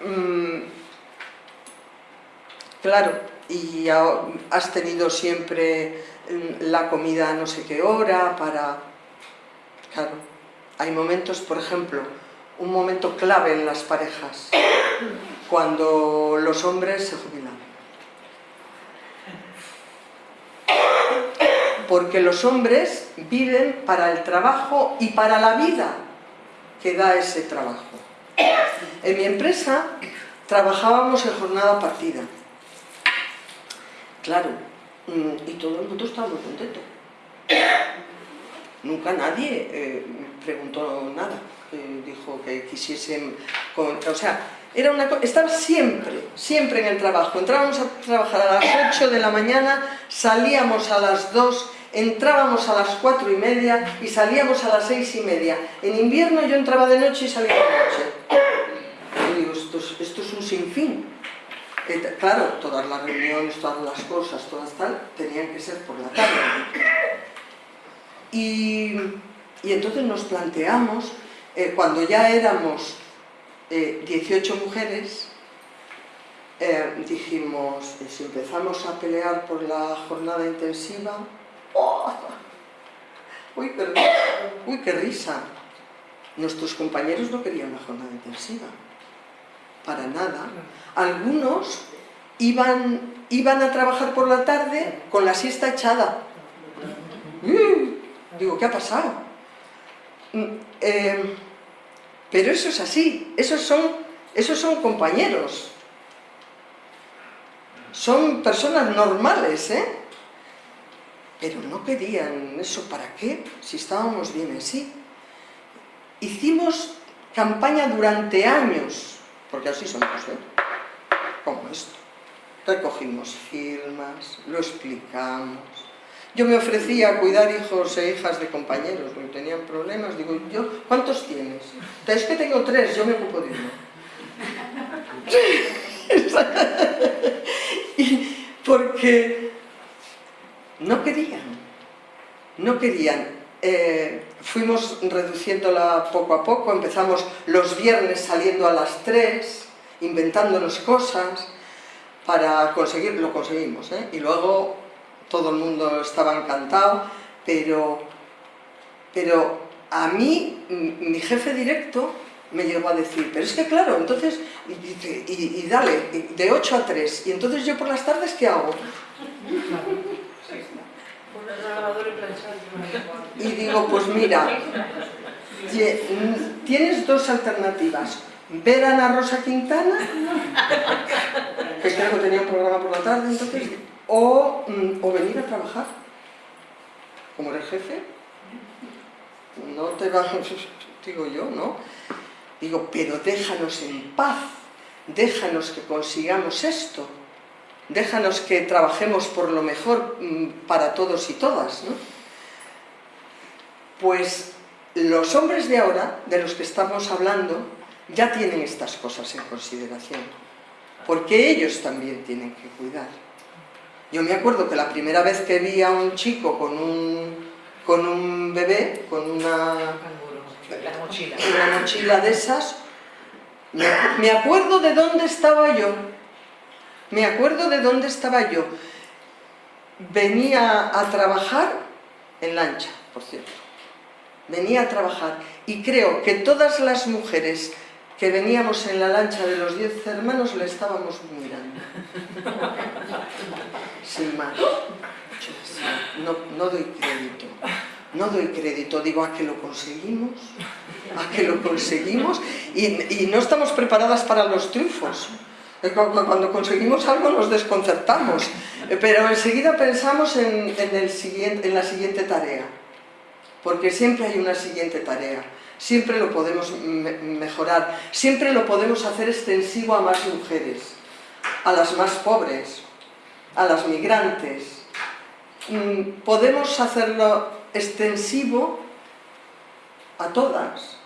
mm, claro, y has tenido siempre mm, la comida a no sé qué hora para... Claro, hay momentos, por ejemplo, un momento clave en las parejas, cuando los hombres se jubilan. Porque los hombres viven para el trabajo y para la vida que da ese trabajo. En mi empresa trabajábamos en jornada partida. Claro, mm, y todo el mundo estaba muy contento. Nunca nadie eh, preguntó nada, dijo que quisiesen... o sea, era una estaba siempre, siempre en el trabajo. Entrábamos a trabajar a las 8 de la mañana, salíamos a las 2 entrábamos a las cuatro y media y salíamos a las seis y media. En invierno yo entraba de noche y salía de noche. Y digo, esto es, un sinfín. claro, todas las reuniones, todas las cosas, todas tal, tenían que ser por la tarde. Y, entonces nos planteamos, eh, cuando ya éramos 18 eh, mujeres, eh, dijimos, si empezamos a pelear por la jornada intensiva, Uy, qué, uy, qué risa. Nuestros compañeros no querían la jornada intensiva. Para nada. Algunos iban, iban a trabajar por la tarde con la siesta echada. Mm, digo, ¿qué ha pasado? Mm, em, pero eso es así. Esos son, esos son compañeros. Son personas normales, ¿eh? Pero no querían eso, ¿para qué? Si estábamos bien así. Hicimos campaña durante años, porque así somos, ¿eh? Como esto. Recogimos firmas, lo explicamos. Yo me ofrecía a cuidar hijos e hijas de compañeros, porque tenían problemas. Digo, yo, ¿cuántos tienes? Es que tengo tres, yo me ocupo de uno. *laughs* porque no querían, no querían. Eh, fuimos reduciéndola poco a poco, empezamos los viernes saliendo a las 3, inventándonos cosas para conseguir, lo conseguimos, ¿eh? y luego todo el mundo estaba encantado, pero, pero a mí, mi jefe directo me llegó a decir, pero es que claro, entonces, y, dale, de 8 a 3, y entonces yo por las tardes, ¿qué hago? Y digo, pues mira, tienes dos alternativas. Ver a Ana Rosa Quintana, que creo que tenía un programa por la tarde, entonces, o, mm, o venir a trabajar, como eres jefe. No te vas, *laughs* digo yo, ¿no? Digo, pero déjanos en paz, déjanos que consigamos esto déjanos que trabajemos por lo mejor mm, para todos y todas, ¿no? Pues los hombres de ahora, de los que estamos hablando, ya tienen estas cosas en consideración, porque ellos también tienen que cuidar. Yo me acuerdo que la primera vez que vi a un chico con un, con un bebé, con una, mochila. una mochila de esas, me acuerdo de dónde estaba yo, me acuerdo de dónde estaba yo. Venía a trabajar en lancha, por cierto. Venía a trabajar y creo que todas las mujeres que veníamos en la lancha de los diez hermanos le estábamos mirando. Sin más. No, doy crédito. No doy crédito, digo a que lo conseguimos, a que lo conseguimos y no estamos preparadas para los triunfos. Cuando conseguimos algo nos desconcertamos, pero enseguida pensamos en, la siguiente tarea, porque siempre hay una siguiente tarea, siempre lo podemos mejorar, siempre lo podemos hacer extensivo a más mujeres, a las más pobres, a las migrantes. Mm, podemos hacerlo extensivo a todas,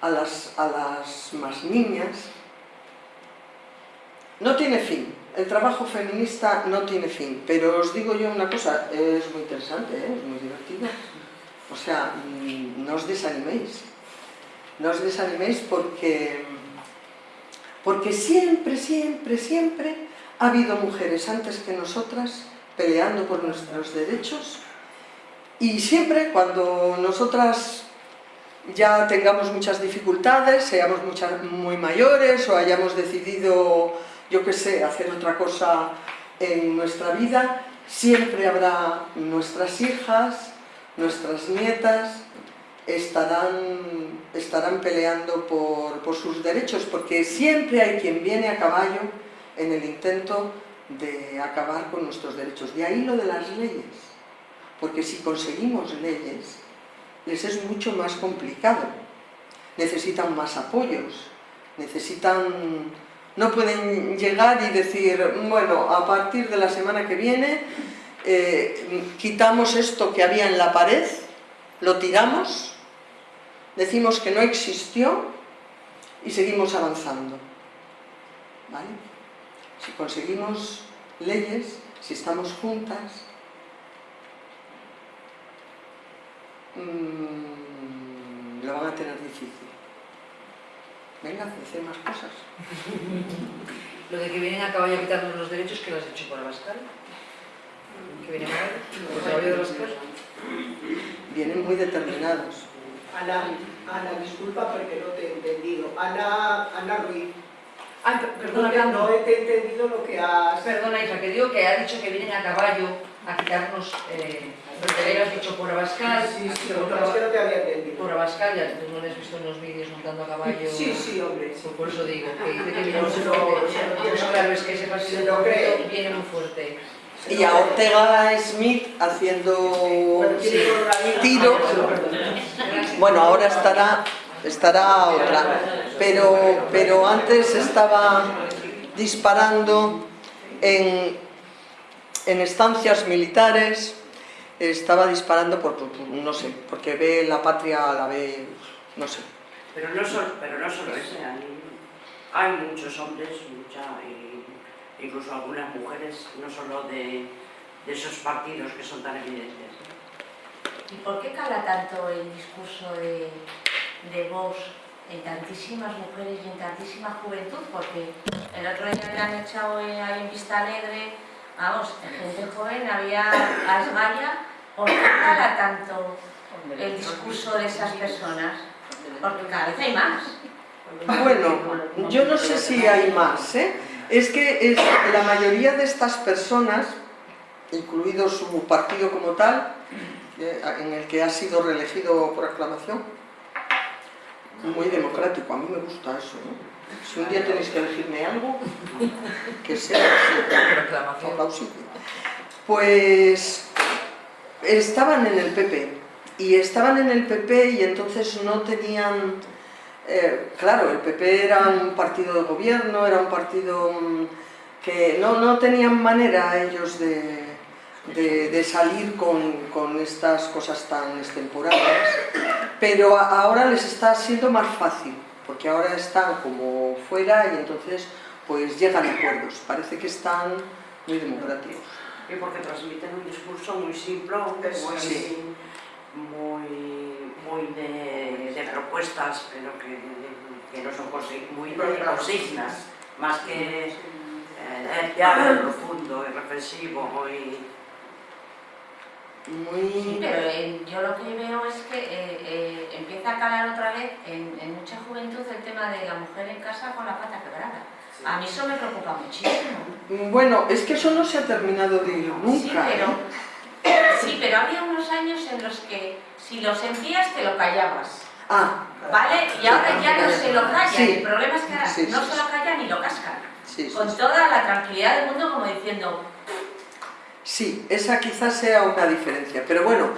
a las más niñas, no tiene fin, el trabajo feminista no tiene fin, pero os digo yo una cosa, es muy interesante, ¿eh? es muy divertido. O sea, mm, no os desaniméis, no os desaniméis porque, porque siempre, siempre, siempre ha habido mujeres antes que nosotras peleando por nuestros derechos y siempre cuando nosotras ya tengamos muchas dificultades, seamos muchas, muy mayores o hayamos decidido yo qué sé, hacer otra cosa en nuestra vida, siempre habrá nuestras hijas, nuestras nietas, estarán, estarán peleando por, por sus derechos, porque siempre hay quien viene a caballo en el intento de acabar con nuestros derechos. De ahí lo de las leyes, porque si conseguimos leyes, les es mucho más complicado. Necesitan más apoyos, necesitan no pueden llegar y decir, bueno, a partir de la semana que viene eh, quitamos esto que había en la pared, lo tiramos, decimos que no existió y seguimos avanzando. Si conseguimos leyes, si estamos juntas, mmm, lo van a tener difícil. Venga, hacer más cosas. Lo de que vienen a caballo a quitarnos los derechos, que lo has hecho por Abascal? ¿Que vienen a ¿Por caballo de Abascal? Vienen muy determinados. Ana, Ana, disculpa porque no te he entendido. Ana, Ana Ruiz. Ay, perdona, no, no he entendido lo que has... Perdona, hija, que digo que ha dicho que vienen a caballo a quitarnos... Eh, porque le has dicho por Abascal. Sí, sí, por, es que no te había entendido. Por Abascal, ya tú no le has visto en los vídeos montando a caballo. Sí, sí, hombre. Sí. Por eso digo, que dice que viene muy fuerte. Pues claro, es que ese partido viene muy fuerte. Y a Ortega Smith haciendo tiro. Bueno, ahora estará, estará otra. Pero, pero antes estaba disparando en, en estancias militares estaba disparando por, no sé, porque ve la patria, la ve, no sé. Pero no solo, pero no solo ese, hay, muchos hombres, mucha, incluso algunas mujeres, no solo de, de, esos partidos que son tan evidentes. ¿Y por qué cala tanto el discurso de, de Vox en tantísimas mujeres y en tantísima juventud? Porque el otro día le han echado ahí en Vista Alegre vamos, en gente joven había a esgalla, ¿por qué cala tanto el discurso de esas personas? Porque cada vez hay más. Bueno, yo no sé si hay más, ¿eh? Es que es, la mayoría de estas personas, incluido su partido como tal, eh, en el que ha sido reelegido por aclamación, muy democrático, a mí me gusta eso, ¿no? Si un día tenéis que elegirme algo, *laughs* que sea aplausible. Pues estaban en el PP, y estaban en el PP y entonces no tenían... eh, claro, el PP era un partido de gobierno, era un partido mm, que no, no tenían manera ellos de, de, de salir con, con estas cosas tan extemporáneas, pero ahora les está siendo más fácil, porque ahora están como fuera y entonces pues llegan a acuerdos, parece que están muy democráticos. Y porque transmiten un discurso muy simple, muy, sí. muy, muy de, de propuestas, pero que, que no son muy de consignas, más que eh, ya profundo y reflexivo y Sí, Muy... pero eh, yo lo que veo es que eh, eh, empieza a calar otra vez en, en mucha juventud el tema de la mujer en casa con la pata quebrada. A mí eso me preocupa muchísimo. Bueno, es que eso no se ha terminado de ir nunca. Sí, pero, ¿eh? *coughs* sí, pero había unos años en los que si lo sentías te lo callabas. Ah, ¿Vale? Y ahora ya no se lo callan. Sí. El problema es que ahora Sí, no sí, se lo callan ni lo cascan. sí, sí. Con toda la tranquilidad del mundo como diciendo, Sí, esa quizás sea una diferencia, pero bueno,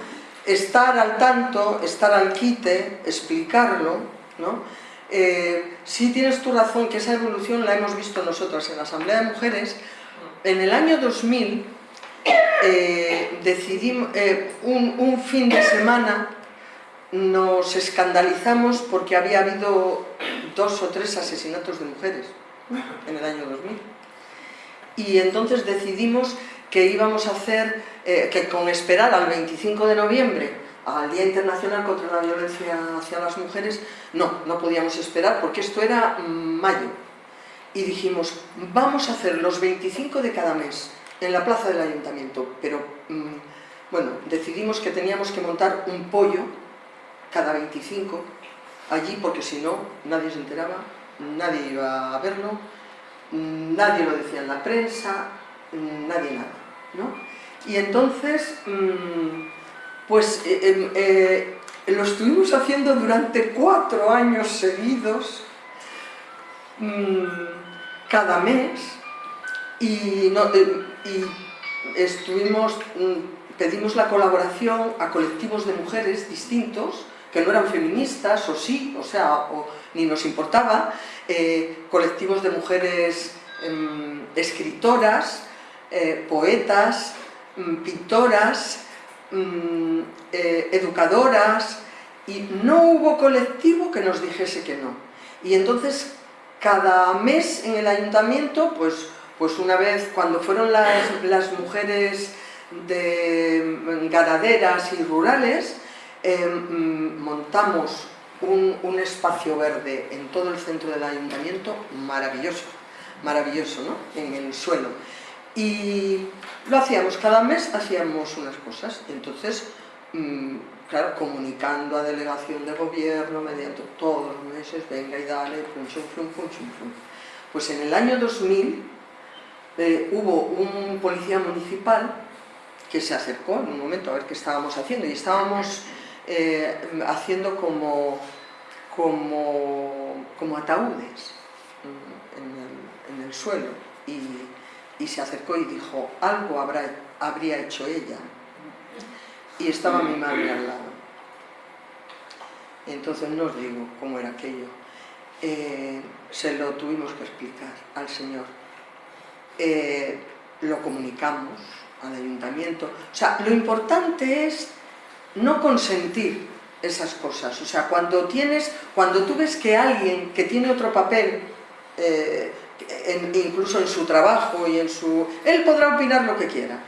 estar al tanto, estar al quite, explicarlo, ¿no? Eh, sí tienes tu razón que esa evolución la hemos visto nosotros en la Asamblea de Mujeres. En el año 2000 eh, decidimos, eh, un fin de semana nos escandalizamos porque había habido dos o tres asesinatos de mujeres en el año 2000. Y entonces decidimos que íbamos a hacer, eh, que con esperar al 25 de noviembre, al Día Internacional contra la Violencia hacia las Mujeres, no, no podíamos esperar porque esto era mm, mayo. Y dijimos, vamos a hacer los 25 de cada mes en la plaza del ayuntamiento, pero mm, bueno, decidimos que teníamos que montar un pollo cada 25 allí porque si no nadie se enteraba, nadie iba a verlo, mm, nadie lo decía en la prensa, nadie nada, Y entonces, mm, pues eh, em, eh, lo estuvimos haciendo durante cuatro años seguidos, mm, cada mes, y, no- eh, y estuvimos, mm, pedimos la colaboración a colectivos de mujeres distintos, que no eran feministas, o sí, o sea, ni nos importaba, colectivos de mujeres em, escritoras, eh, poetas, mm, pintoras, mm, eh, educadoras, y no hubo colectivo que nos dijese que no. Y entonces, cada mes en el ayuntamiento, pues, pues una vez, cuando fueron las, mujeres de mm, ganaderas y rurales, eh, montamos un, un espacio verde en todo el centro del ayuntamiento maravilloso, maravilloso, ¿no? En el suelo. Y lo hacíamos, cada mes hacíamos unas cosas. Entonces, mm, claro, comunicando a delegación de gobierno mediante todos los meses, venga y dale, pum, pum, chum, pum. Pues en el año 2000 eh, hubo un policía municipal que se acercó en un momento a ver qué estábamos haciendo y estábamos eh, haciendo como, como, como ataúdes mm, en el, en el suelo y, y se acercó y dijo, algo habrá, habría hecho ella. Y estaba mi madre al lado. Entonces no os digo cómo era aquello. Eh, se lo tuvimos que explicar al Señor. Eh, lo comunicamos al ayuntamiento. O sea, lo importante es no consentir esas cosas. O sea, cuando tienes, cuando tú ves que alguien que tiene otro papel, eh, incluso en su trabajo y en su... Él podrá opinar lo que quiera,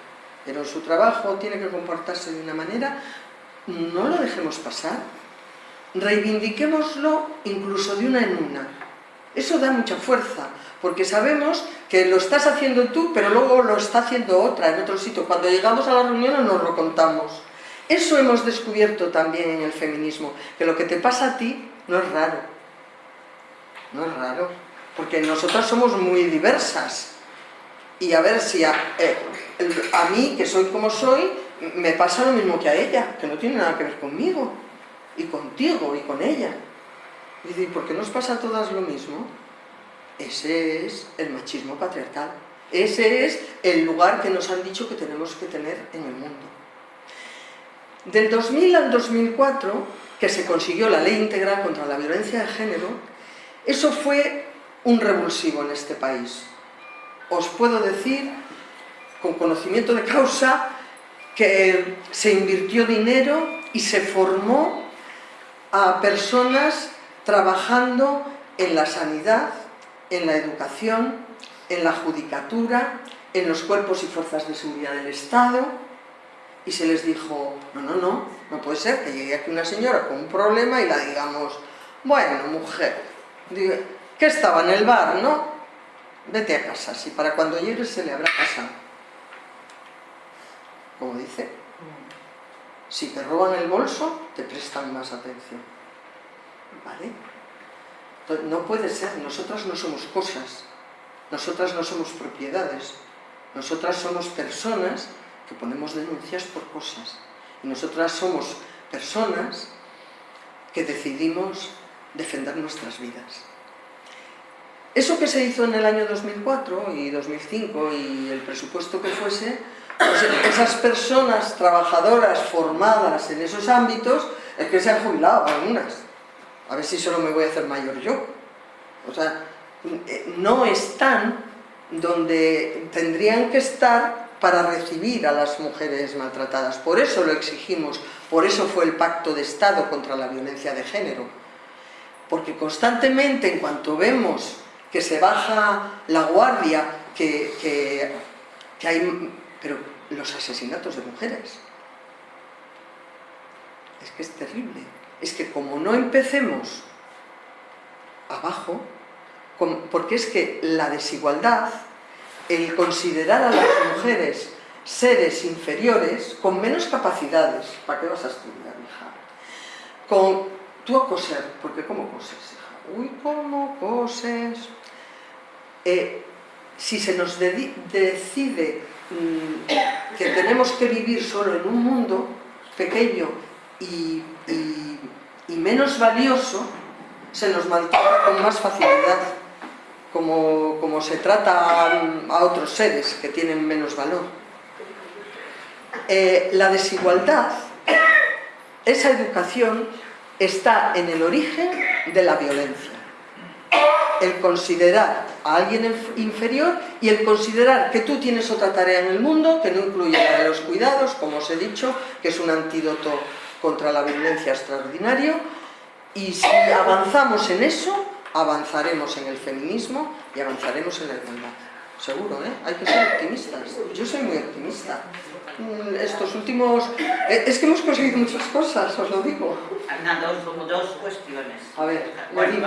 pero en su trabajo tiene que comportarse de una manera, no lo dejemos pasar. Reivindiquémoslo incluso de una en una. Eso da mucha fuerza, porque sabemos que lo estás haciendo tú, pero luego lo está haciendo otra en otro sitio. Cuando llegamos a la reunión nos lo contamos. Eso hemos descubierto también en el feminismo, que lo que te pasa a ti no es raro. No es raro, porque nosotras somos muy diversas. Y a ver si a, eh, mí, que soy como soy, me pasa lo mismo que a ella, que no tiene nada que ver conmigo, y contigo, y con ella. Y decir, ¿por qué nos pasa a todas lo mismo? Ese es el machismo patriarcal. Ese es el lugar que nos han dicho que tenemos que tener en el mundo. Del 2000 al 2004, que se consiguió la ley integral contra la violencia de género, eso fue un revulsivo en este país. Os puedo decir, con conocimiento de causa, que se invirtió dinero y se formó a personas trabajando en la sanidad, en la educación, en la judicatura, en los cuerpos y fuerzas de seguridad del Estado, y se les dijo, no, no, no, no puede ser que llegue aquí una señora con un problema y la digamos, bueno, mujer, que estaba en el bar, ¿no? Vete a casa, si para cuando llegue se le habrá pasado. Como dice, si te roban el bolso, te prestan más atención. ¿Vale? No puede ser, nosotras no somos cosas, nosotras no somos propiedades, nosotras somos personas que ponemos denuncias por cosas. Y nosotras somos personas que decidimos defender nuestras vidas. Eso que se hizo en el año 2004 y 2005 y el presupuesto que fuese, pues esas personas trabajadoras formadas en esos ámbitos, es que se han jubilado algunas. A ver si solo me voy a hacer mayor yo. O sea, no están donde tendrían que estar para recibir a las mujeres maltratadas. Por eso lo exigimos, por eso fue el Pacto de Estado contra la violencia de género. Porque constantemente, en cuanto vemos que se baja la guardia, que, hay... pero los asesinatos de mujeres. Es que es terrible. Es que como no empecemos abajo, porque es que la desigualdad, el considerar a las mujeres seres inferiores con menos capacidades, ¿para qué vas a estudiar, hija? Con tú a coser, porque ¿cómo coses, hija? Uy, ¿cómo coses? Eh, si se nos decide mm, que tenemos que vivir solo en un mundo pequeño y, menos valioso, se nos maltrata con más facilidad, como, se trata a, otros seres que tienen menos valor. Eh, la desigualdad, esa educación, está en el origen de la violencia el considerar a alguien inferior y el considerar que tú tienes otra tarea en el mundo que no incluye la de los cuidados, como os he dicho, que es un antídoto contra la violencia extraordinario, y si avanzamos en eso, avanzaremos en el feminismo y avanzaremos en la igualdad. Seguro, ¿eh? Hay que ser optimistas. Yo soy muy optimista. Mm, estos últimos... Eh, es que hemos conseguido muchas cosas, os lo digo. Ana, dos, dos cuestiones. A ver, bueno,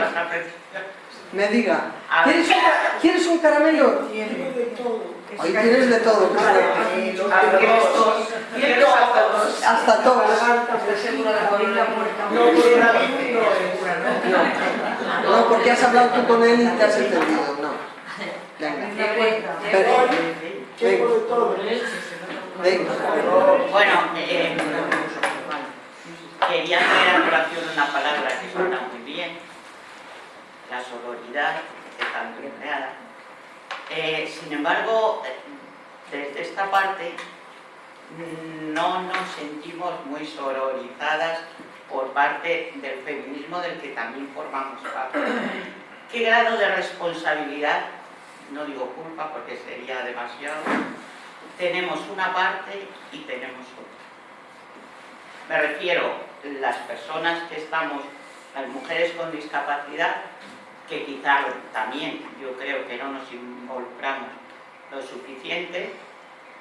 me diga, ¿quieres un, ¿quieres un caramelo? Tienes de todo. Ahí tienes de todo. Hasta todos. No, no, porque has hablado tú con él y te has entendido. No. Venga. Venga. Bueno, eh, quería traer a colación una palabra que suena muy bien la sororidad que tanto empleada. Eh, sin embargo, desde esta parte no nos sentimos muy sororizadas por parte del feminismo del que también formamos parte. ¿Qué grado de responsabilidad, no digo culpa porque sería demasiado, tenemos una parte y tenemos otra? Me refiero, las personas que estamos, las mujeres con discapacidad, que quizá también yo creo que no nos involucramos lo suficiente,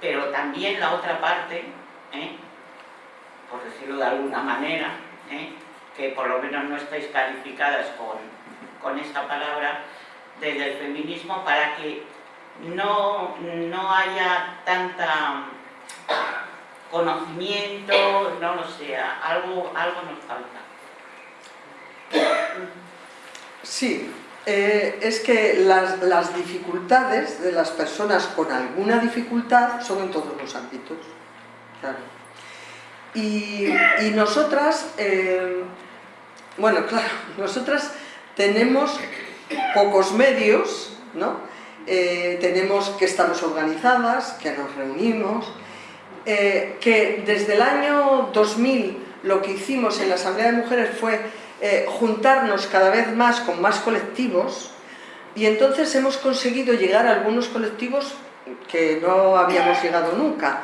pero también la otra parte, ¿eh? por decirlo de alguna manera, ¿eh? que por lo menos no estáis calificadas con, con esta palabra, desde el feminismo para que no, no haya tanta conocimiento, no lo sé, algo, algo nos falta. Sí, eh, es que las, dificultades de las personas con alguna dificultad son en todos los ámbitos. Claro. Y, nosotras, eh, bueno, claro, *laughs* nosotras tenemos pocos medios, ¿no? Eh, tenemos que estamos organizadas, que nos reunimos, que desde el año 2000 lo que hicimos en la Asamblea de Mujeres fue eh, juntarnos cada vez más con más colectivos y entonces hemos conseguido llegar a algunos colectivos que no habíamos llegado nunca,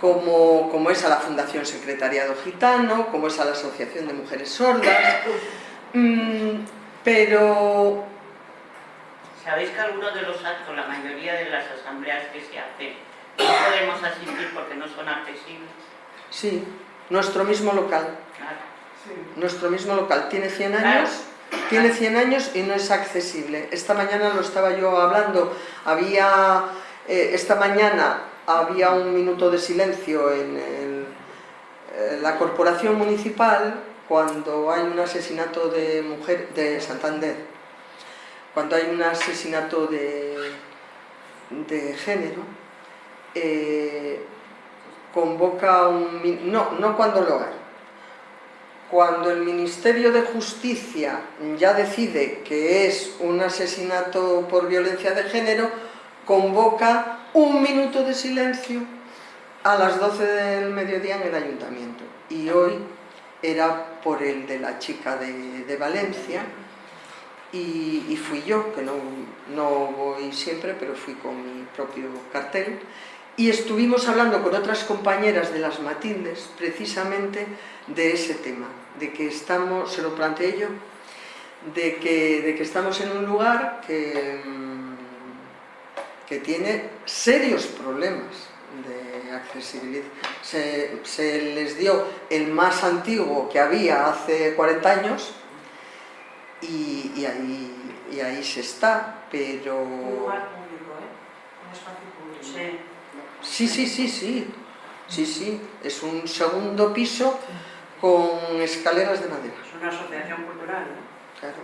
como, como es a la Fundación Secretariado Gitano, como es a la Asociación de Mujeres Sordas, *coughs* mm, pero... ¿Sabéis que algunos de los actos, la mayoría de las asambleas que se hacen, no podemos asistir porque no son accesibles? Sí, nuestro mismo local. Claro. Nuestro mismo local tiene 100 años, tiene 100 años y no es accesible. Esta mañana lo estaba yo hablando, había, eh, esta mañana había un minuto de silencio en eh, la corporación municipal cuando hay un asesinato de mujer de Santander, cuando hay un asesinato de, de género, eh, convoca un... no, no cuando lo hay, cuando el Ministerio de Justicia ya decide que es un asesinato por violencia de género, convoca un minuto de silencio a las 12 del mediodía en el ayuntamiento. Y hoy era por el de la chica de, Valencia. Y, fui yo, que no, no voy siempre, pero fui con mi propio cartel, y estuvimos hablando con otras compañeras de las Matildes precisamente de ese tema, de que estamos, se lo planteé yo, de que, de que estamos en un lugar que, mm, que tiene serios problemas de accesibilidad. Se, se, les dio el más antiguo que había hace 40 años y, y, ahí, y ahí se está, pero... Un lugar público, ¿eh? Un espacio público. Sí. Sí, sí, sí, sí. Sí, sí. Es un segundo piso con escaleras de madera. Es una asociación cultural, ¿no? Claro.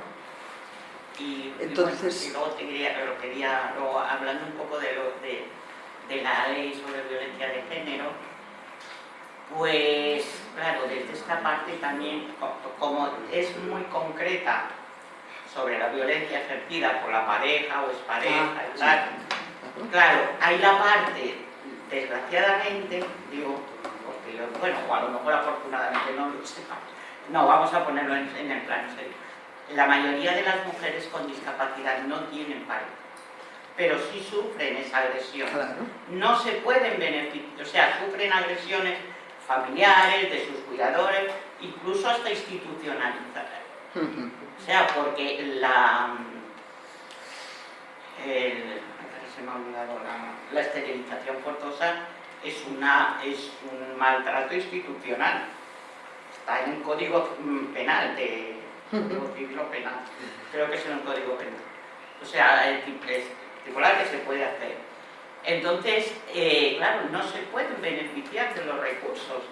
Y, Entonces... Y, luego te quería, lo quería luego, hablando un poco de, lo, de, de la ley sobre violencia de género, pues claro, desde esta parte también, como es muy concreta sobre la violencia ejercida por la pareja o es pareja, ah, tal, claro, hay la parte desgraciadamente, digo, porque yo, bueno, o a lo mejor afortunadamente no lo sé, no, vamos a ponerlo en, el plano serio. La mayoría de las mujeres con discapacidad no tienen pareja, pero sí sufren esa agresión. No se pueden beneficiar, o sea, sufren agresiones familiares, de sus cuidadores, incluso hasta institucionalizadas. O sea, porque la... El, la, esterilización forzosa, es, una, es un maltrato institucional. Está en un código mm, penal, de, civil penal. Creo que es en un código penal. O sea, es particular que se puede hacer. Entonces, eh, claro, no se pueden beneficiar de los recursos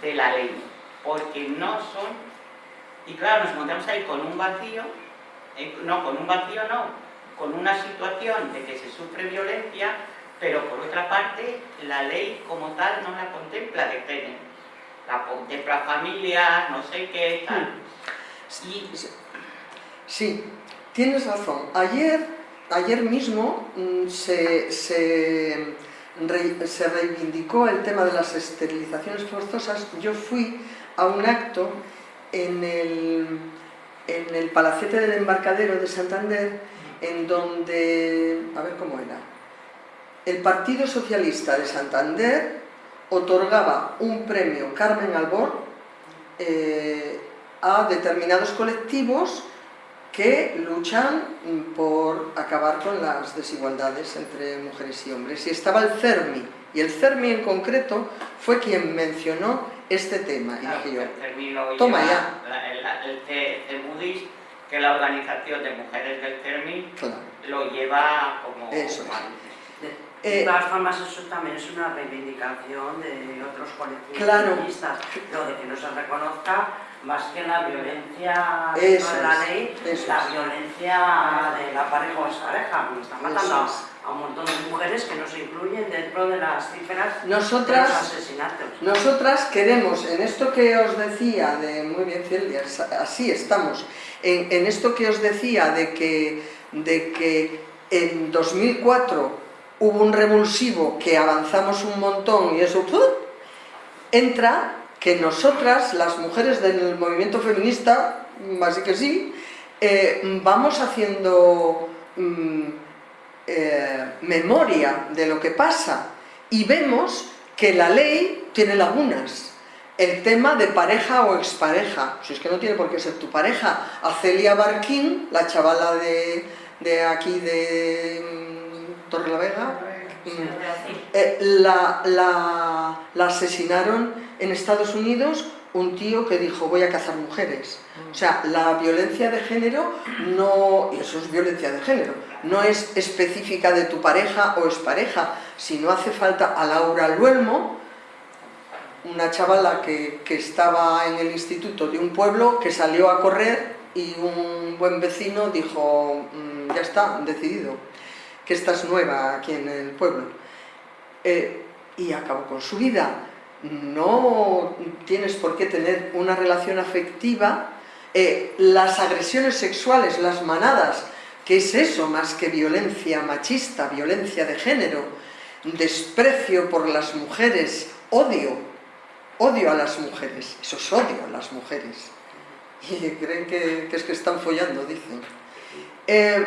de la ley, porque no son... Y claro, nos encontramos ahí con un vacío, eh, no, con un vacío no, con una situación de que se sufre violencia, pero por otra parte la ley como tal no la contempla de género. La contempla familia, no sé qué, tal. Sí, sí tienes razón. Ayer, ayer mismo mm, se, se, se reivindicó el tema de las esterilizaciones forzosas. Yo fui a un acto en el, en el Palacete del Embarcadero de Santander en donde, a ver cómo era, el Partido Socialista de Santander otorgaba un premio Carmen Albor eh, a determinados colectivos que luchan por acabar con las desigualdades entre mujeres y hombres. Y estaba el CERMI, y el CERMI en concreto fue quien mencionó este tema. Y dije yo, toma ya. el, el, que la organización de mujeres del CERMI Claro, lo lleva como... Eso es. De Eh, todas formas, eso también es una reivindicación de otros colectivos Claro. feministas, lo de que no se reconozca más que la violencia de la ley, la es. violencia de la pareja o expareja, porque están matando Eso es. A un montón de mujeres que no se incluyen dentro de las cifras de Nosotras- los asesinatos. Nosotras queremos, en esto que os decía, de muy bien Celia, así estamos, en, en esto que os decía de que, de que en 2004 hubo un revulsivo que avanzamos un montón y eso entra que nosotras, las mujeres del movimiento feminista, así que sí, eh, vamos haciendo mm, eh, memoria de lo que pasa y vemos que la ley tiene lagunas. El tema de pareja o expareja, si es que no tiene por qué ser tu pareja. A Celia Barquín, la chavala de, de aquí de mm, Torrelavega, Sí, mm, lo voy a decir. eh, la, la- la asesinaron en Estados Unidos un tío que dijo voy a cazar mujeres. O sea, la violencia de género no, y eso es violencia de género, no es específica de tu pareja o expareja, sino hace falta a Laura Luelmo, una chavala que, que estaba en el instituto de un pueblo que salió a correr y un buen vecino dijo, "Mm, ya está, decidido, que esta es nueva aquí en el pueblo. Eh, y acabó con su vida. No tienes por qué tener una relación afectiva. Eh, las agresiones sexuales, las manadas, que es eso más que violencia machista, violencia de género, desprecio por las mujeres, odio, odio a las mujeres, eso es odio a las mujeres. Y creen que, que es que están follando, dicen. Eh,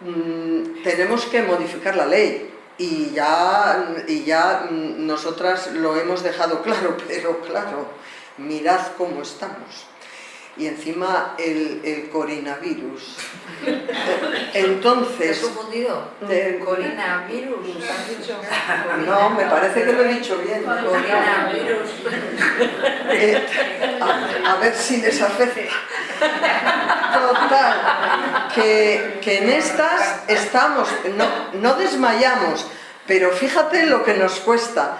mm, tenemos que modificar la ley y ya, y ya nosotras lo hemos dejado *laughs* claro, pero claro, mirad cómo estamos. Y encima el, el coronavirus. ¿Te has Entonces, confundido? eh, Coronavirus, has dicho. no, me parece que lo he dicho bien. Coronavirus. Eh, a, a ver si les afecta. Total, que, que en estas estamos, no, no desmayamos, pero fíjate lo que nos cuesta.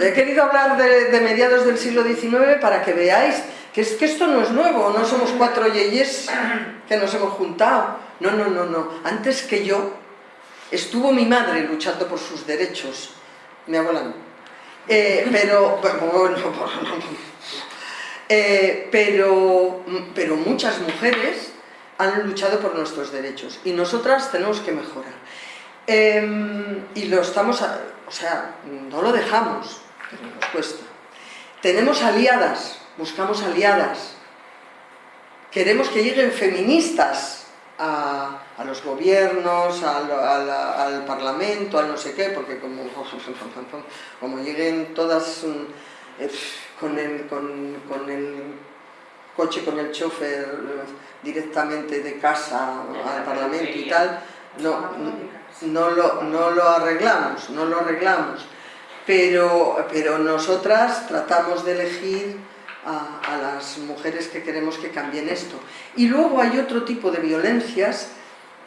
He querido hablar de, de mediados del siglo XIX para que veáis que es que esto no es nuevo, no somos cuatro yeyes que nos hemos juntado. No, no, no, no. Antes que yo estuvo mi madre luchando por sus derechos. Mi abuela no. Pero, bueno, *laughs* eh, pero, pero muchas mujeres han luchado por nuestros derechos y nosotras tenemos que mejorar. Eh, y lo estamos, o sea, no lo dejamos, pero nos cuesta. Tenemos aliadas, buscamos aliadas. Queremos que lleguen feministas a, a los gobiernos, al, al- al parlamento, al no sé qué, porque como, *laughs* como lleguen todas mm, eh, con, el, con, con el coche, con el chofer directamente de casa al parlamento y tal, no, no, lo, no lo arreglamos, no lo arreglamos. Pero, pero nosotras tratamos de elegir a, a las mujeres que queremos que cambien esto. Y luego hay otro tipo de violencias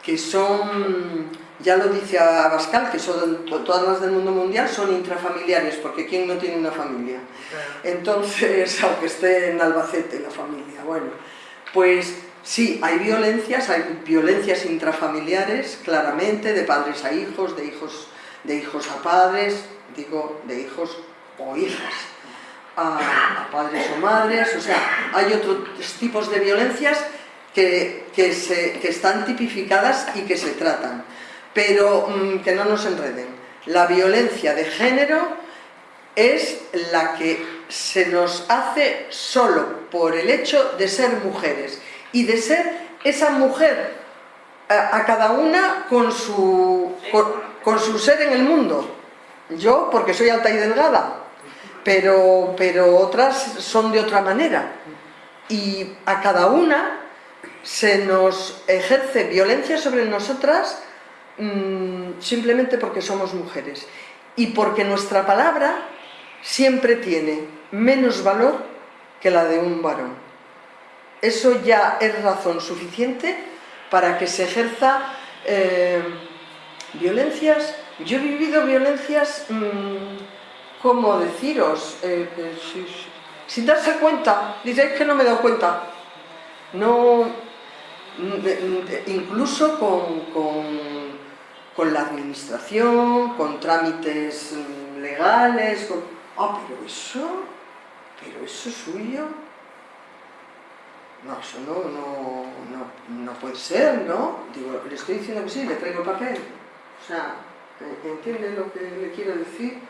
que son, ya lo dice Abascal, que son to- todas las del mundo mundial son intrafamiliares, porque ¿quién no tiene una familia? Entonces, *laughs* aunque esté en Albacete la familia, bueno, pues sí, hay violencias, hay violencias intrafamiliares, claramente, de padres a hijos, de hijos, de hijos a padres, digo, de hijos o hijas, a, a padres o madres, o sea, hay otros tipos de violencias que, que, se- que están tipificadas y que se tratan, pero mm, que no nos enreden. La violencia de género es la que se nos hace solo por el hecho de ser mujeres y de ser esa mujer a, cada una con su, con su ser en el mundo. Yo porque soy alta y delgada, pero, pero otras son de otra manera. Y a cada una se nos ejerce violencia sobre nosotras mm, simplemente porque somos mujeres y porque nuestra palabra siempre tiene menos valor que la de un varón. eso ya es razón suficiente para que se ejerza eh, violencias. Yo he vivido violencias, mmm, ¿cómo deciros? Eh, eh, si, sin darse cuenta, diréis que no me he dado cuenta. No, incluso con, con, con la administración, con trámites mm, legales, con... ah, pero eso, pero eso es suyo, no, eso no, no, no, no puede ser, ¿no? Digo, le estoy diciendo que sí, le traigo papel. O sea, ¿entiende lo que le quiero decir?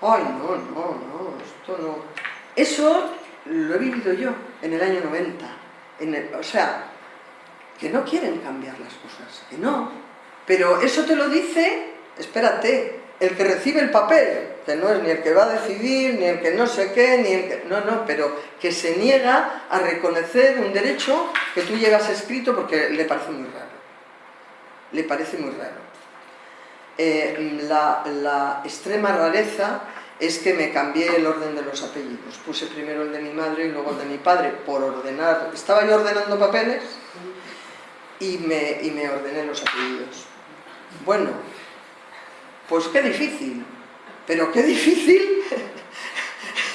Ay, no, no, no, esto no... Eso lo he vivido yo en el año 90. En el, o sea, que no quieren cambiar las cosas, que no. Pero eso te lo dice, espérate, el que recibe el papel, que no es ni el que va a decidir, ni el que no sé qué, ni el que... No, no, pero que se niega a reconocer un derecho que tú llevas escrito porque le parece muy raro. Le parece muy raro. Eh, la, la extrema rareza es que me cambié el orden de los apellidos. Puse primero el de mi madre y luego el de mi padre por ordenar. Estaba yo ordenando papeles y me, y me ordené los apellidos. Bueno, pues qué difícil, pero qué difícil. *laughs*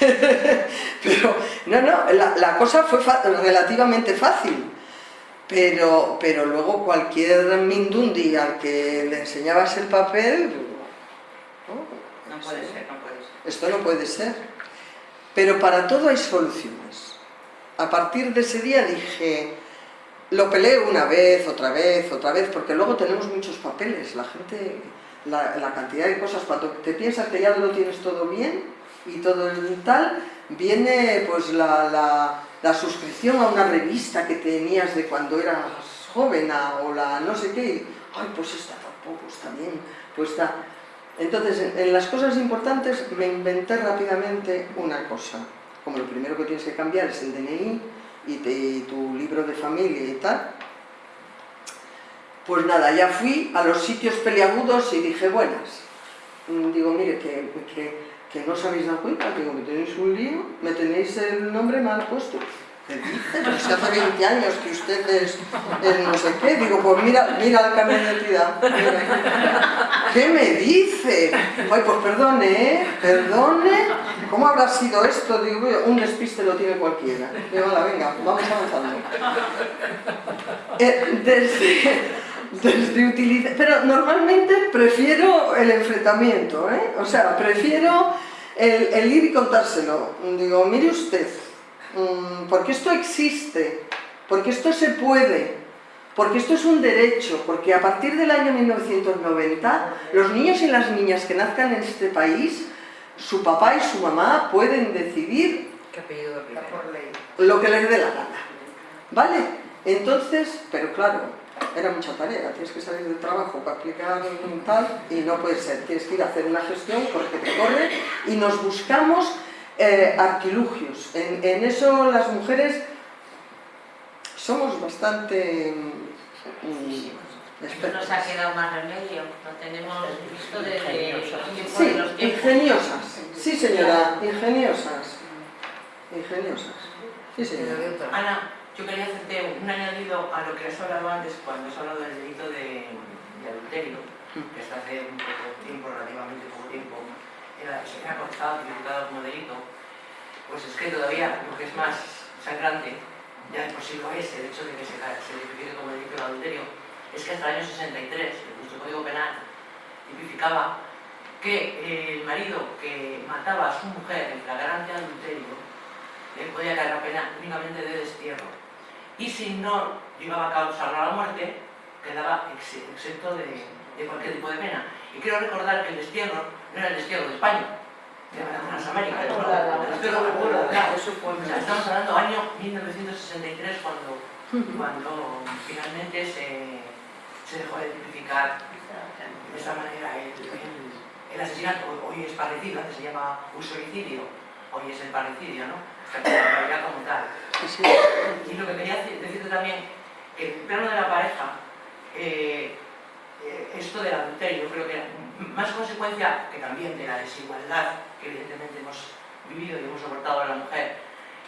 pero, no, no, la, cosa fue relativamente fácil. Pero, pero luego cualquier mindundi al que le enseñabas el papel... No, puede ser, no puede ser. Esto no puede ser. Pero para todo hay soluciones. A partir de ese día dije, lo peleé una vez, otra vez, otra vez, porque luego tenemos muchos papeles. La gente la, cantidad de cosas, cuando te piensas que ya lo tienes todo bien y todo el tal, viene pues la, la, suscripción a una revista que tenías de cuando eras joven o la no sé qué, ay pues esta tampoco está bien, pues está... Entonces, en, las cosas importantes me inventé rápidamente una cosa, como lo primero que tienes que cambiar es el DNI y, y tu libro de familia y tal, pues nada, ya fui a los sitios peliagudos y dije, buenas. Mm, digo, mire, que, no os habéis dado cuenta, digo, que tenéis un lío, me tenéis el nombre mal puesto. ¿Qué dice? Pero si hace 20 años que usted es, no sé qué. Digo, pues mira, mira el cambio de identidad. ¿Qué me dice? Ay, pues perdone, ¿eh? Perdone. ¿Cómo habrá sido esto? Digo, un despiste lo tiene cualquiera. Digo, venga, vamos avanzando. Eh, desde, desde Pero normalmente prefiero el enfrentamiento, ¿eh? O sea, prefiero el, ir y contárselo. Digo, mire usted, mm, porque esto existe, porque esto se puede, porque esto es un derecho, porque a partir del año 1990 los niños y las niñas que nazcan en este país, su papá y su mamá pueden decidir lo que les dé la gana. ¿Vale? Entonces, pero claro, era mucha tarea, tienes que salir del trabajo para aplicar un tal y no puede ser, tienes que ir a hacer una gestión porque te corre y nos buscamos eh, artilugios. En, eso las mujeres somos bastante... Mm, nos ha quedado más remedio, no tenemos visto desde sí, los ingeniosas, sí señora, ingeniosas, ingeniosas, sí señora. Ana, yo quería hacerte un añadido a lo que has hablado antes cuando has hablado del delito de, adulterio, que hasta hace un poco tiempo, relativamente poco tiempo, era, se ha cortado, tipificado como delito, pues es que todavía lo que es más sangrante, ya de por sí lo es, el hecho de que se, se tipifique como delito de adulterio, es que hasta el año 63, nuestro Código Penal tipificaba que el marido que mataba a su mujer en flagrante adulterio le podía caer la pena únicamente de destierro y si no llevaba a causar la muerte, quedaba exento de, cualquier tipo de pena. Y quiero recordar que el destierro no era el destierro de España, de las Américas, Estamos hablando del año 1963 cuando, cuando finalmente se, se dejó de tipificar de esta manera el, el, asesinato. Hoy es parecido, antes se llama usuicidio, hoy es el parecidio, ¿no? Como tal. Y lo que quería decirte también, el plano de la pareja, eh, eh, esto del adulterio, creo que más consecuencia que también de la desigualdad que evidentemente hemos vivido y hemos soportado a la mujer,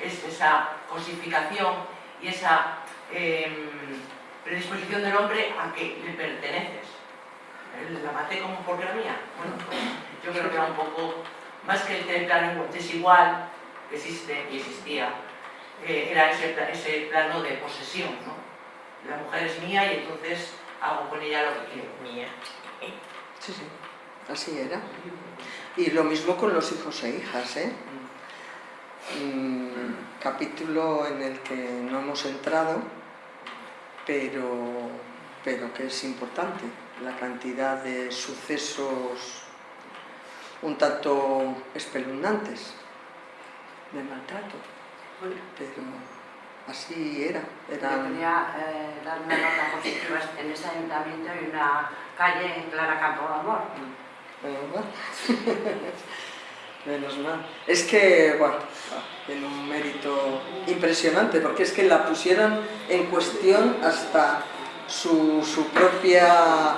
es esa cosificación y esa em, predisposición del hombre a que le perteneces. Eh, La maté como porque era mía. Bueno, pues, yo creo que era un poco, más que el plano desigual existe y existía, eh, era ese, ese plano de posesión, ¿no? La mujer es mía y entonces hago con ella lo que quiero. Mía. Sí, sí, así era. Y lo mismo con los hijos e hijas, ¿eh? Mm, capítulo en el que no hemos entrado, pero, pero que es importante, la cantidad de sucesos un tanto espeluznantes de maltrato, pero así era, Ah. era Yo quería eh, dar una nota positiva en ese ayuntamiento y una calle en Clara Campo de Amor. Menos *laughs* mal. Menos mal. Es que, bueno, tiene un mérito impresionante, porque es que la pusieron en cuestión hasta su, su propia,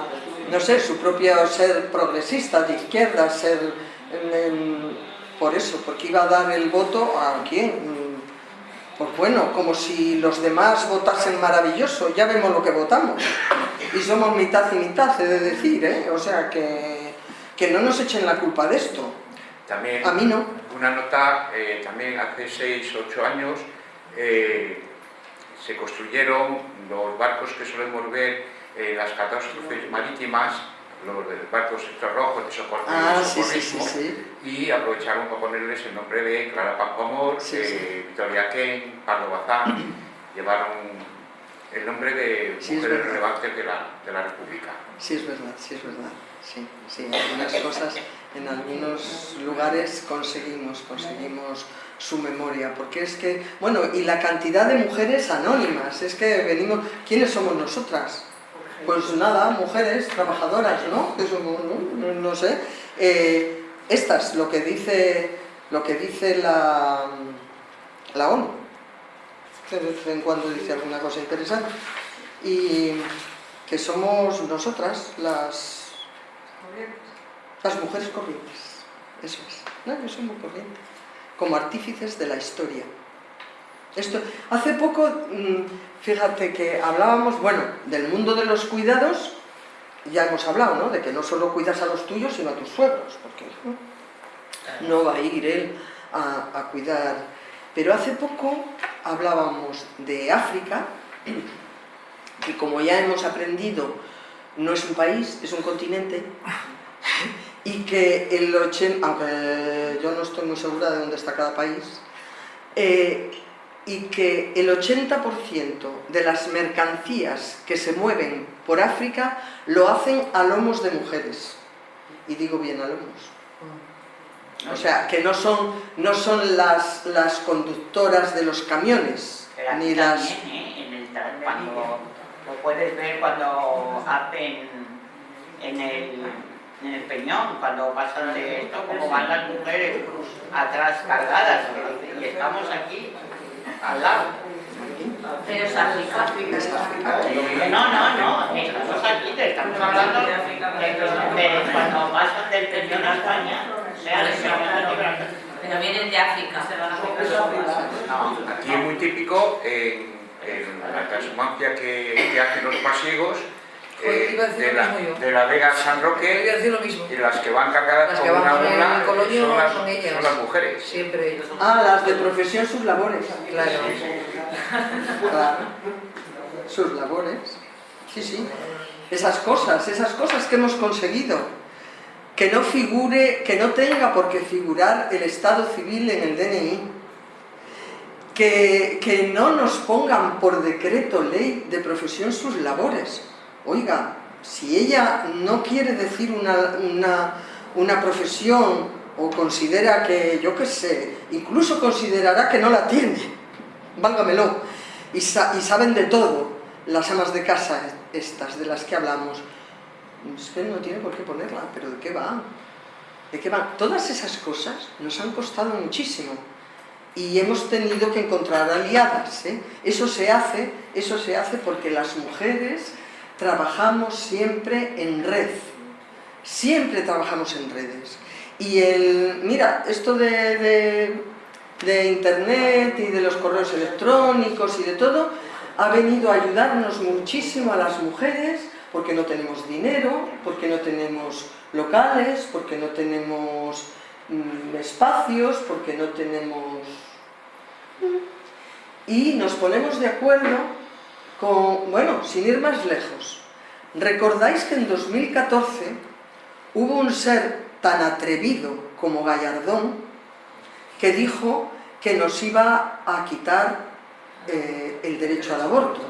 no sé, su propio ser progresista, de izquierda, ser... por eso, porque iba a dar el voto a quién. Pues bueno, como si los demás votasen maravilloso, ya vemos lo que votamos. Y somos mitad y mitad, he de decir, ¿eh? O sea que, que no nos echen la culpa de esto. También A mí no. una nota, eh, también hace 6, 8 años eh, se construyeron los barcos que solemos ver en las catástrofes marítimas, los de barcos estos rojos de socorro Ah, sí, sí, socorrismo, y aprovecharon para ponerles el nombre de Clara Pampamor, Sí, eh. Victoria Ken, Pablo Bazán, *clears throat* llevaron el nombre de mujeres relevantes de la, de la República. Sí, es verdad, sí, es verdad. Sí, sí, algunas cosas, en algunos lugares conseguimos, conseguimos su memoria, porque es que, bueno, y la cantidad de mujeres anónimas, es que venimos, ¿quiénes somos nosotras? Pues nada, mujeres trabajadoras, ¿no? Somos, ¿no? No- no sé. Eh, estas, lo que dice, lo que dice la, la ONU, de vez en cuando dice alguna cosa interesante, y que somos nosotras las, las mujeres corrientes, eso es, no, yo soy muy corriente, como artífices de la historia. Esto, hace poco, mm, fíjate que hablábamos, bueno, del mundo de los cuidados, ya hemos hablado, ¿no? De que no solo cuidas a los tuyos, sino a tus suegros, porque ¿no? va a ir él a, a cuidar. Pero hace poco hablábamos de África, que como ya hemos aprendido, no es un país, es un continente, y que el 80, aunque yo no estoy muy segura de dónde está cada país, eh, y que el 80% de las mercancías que se mueven por África lo hacen a lomos de mujeres. Y digo bien a lomos. O sea, que no son, no son las, las conductoras de los camiones, Pero ni las... también, ¿eh? En el tra- cuando lo puedes ver cuando hacen en el, en el peñón, cuando pasan de esto, como van las mujeres atrás cargadas, y estamos aquí al lado. Pero es África. Es África. Que No, no, no, estamos aquí, te estamos hablando de, de cuando pasan del peñón a España, sea de Gibraltar. Pero vienen de África. Aquí es muy típico en, en la transhumancia que, que hacen los pasiegos Decir de, la, de la Vega San Roque decir lo mismo. y las que van cargadas Las con que van una mula coloño son las, son ellas. son las mujeres. Siempre. Ah, las de profesión sus labores. Claro. *laughs* Claro. Sus labores. Sí, sí. Esas cosas, esas cosas que hemos conseguido. Que no figure, que no tenga por qué figurar el estado civil en el DNI. Que, que no nos pongan por decreto ley de profesión sus labores. Oiga, si ella no quiere decir una, una, una profesión o considera que, yo qué sé, incluso considerará que no la tiene, válgamelo, y, sa- y saben de todo las amas de casa estas de las que hablamos, es que no tiene por qué ponerla, pero ¿de qué va? ¿De qué va? Todas esas cosas nos han costado muchísimo y hemos tenido que encontrar aliadas. ¿eh? Eso se hace, eso se hace porque las mujeres trabajamos siempre en red, siempre trabajamos en redes. Y el, mira, esto de, de- internet y de los correos electrónicos y de todo, ha venido a ayudarnos muchísimo a las mujeres porque no tenemos dinero, porque no tenemos locales, porque no tenemos mm, espacios, porque no tenemos... Y nos ponemos de acuerdo bueno, sin ir más lejos, ¿recordáis que en 2014 hubo un ser tan atrevido como Gallardón que dijo que nos iba a quitar eh, el derecho al aborto?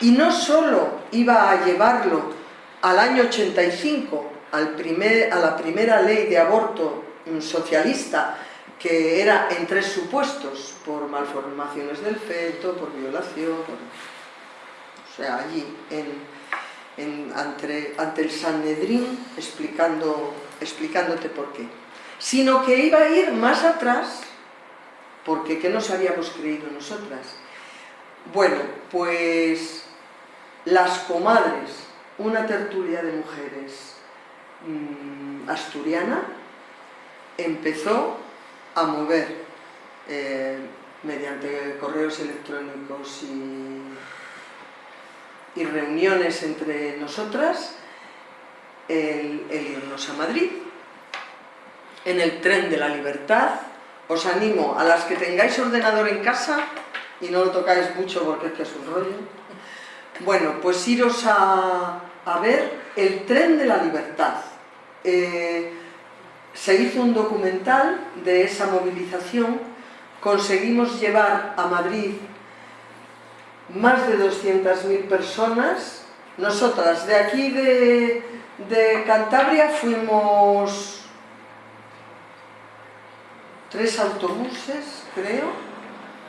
Y no solo iba a llevarlo al año 85, al primer, a la primera ley de aborto socialista, que era en tres supuestos, por malformaciones del feto, por violación, o sea, allí, ante, el Sanedrín, explicando, explicándote por qué. Sino que iba a ir más atrás, porque ¿qué nos habíamos creído nosotras? Bueno, pues las comadres, una tertulia de mujeres mmm, asturiana, empezó a mover eh, mediante correos electrónicos y, y, reuniones entre nosotras el, irnos a Madrid. En el tren de la libertad os animo a las que tengáis ordenador en casa y no lo tocáis mucho porque es que es un rollo. Bueno, pues iros a, a ver el tren de la libertad. Eh, se hizo un documental de esa movilización, conseguimos llevar a Madrid más de 200.000 personas, nosotras de aquí de, Cantabria fuimos tres autobuses, creo,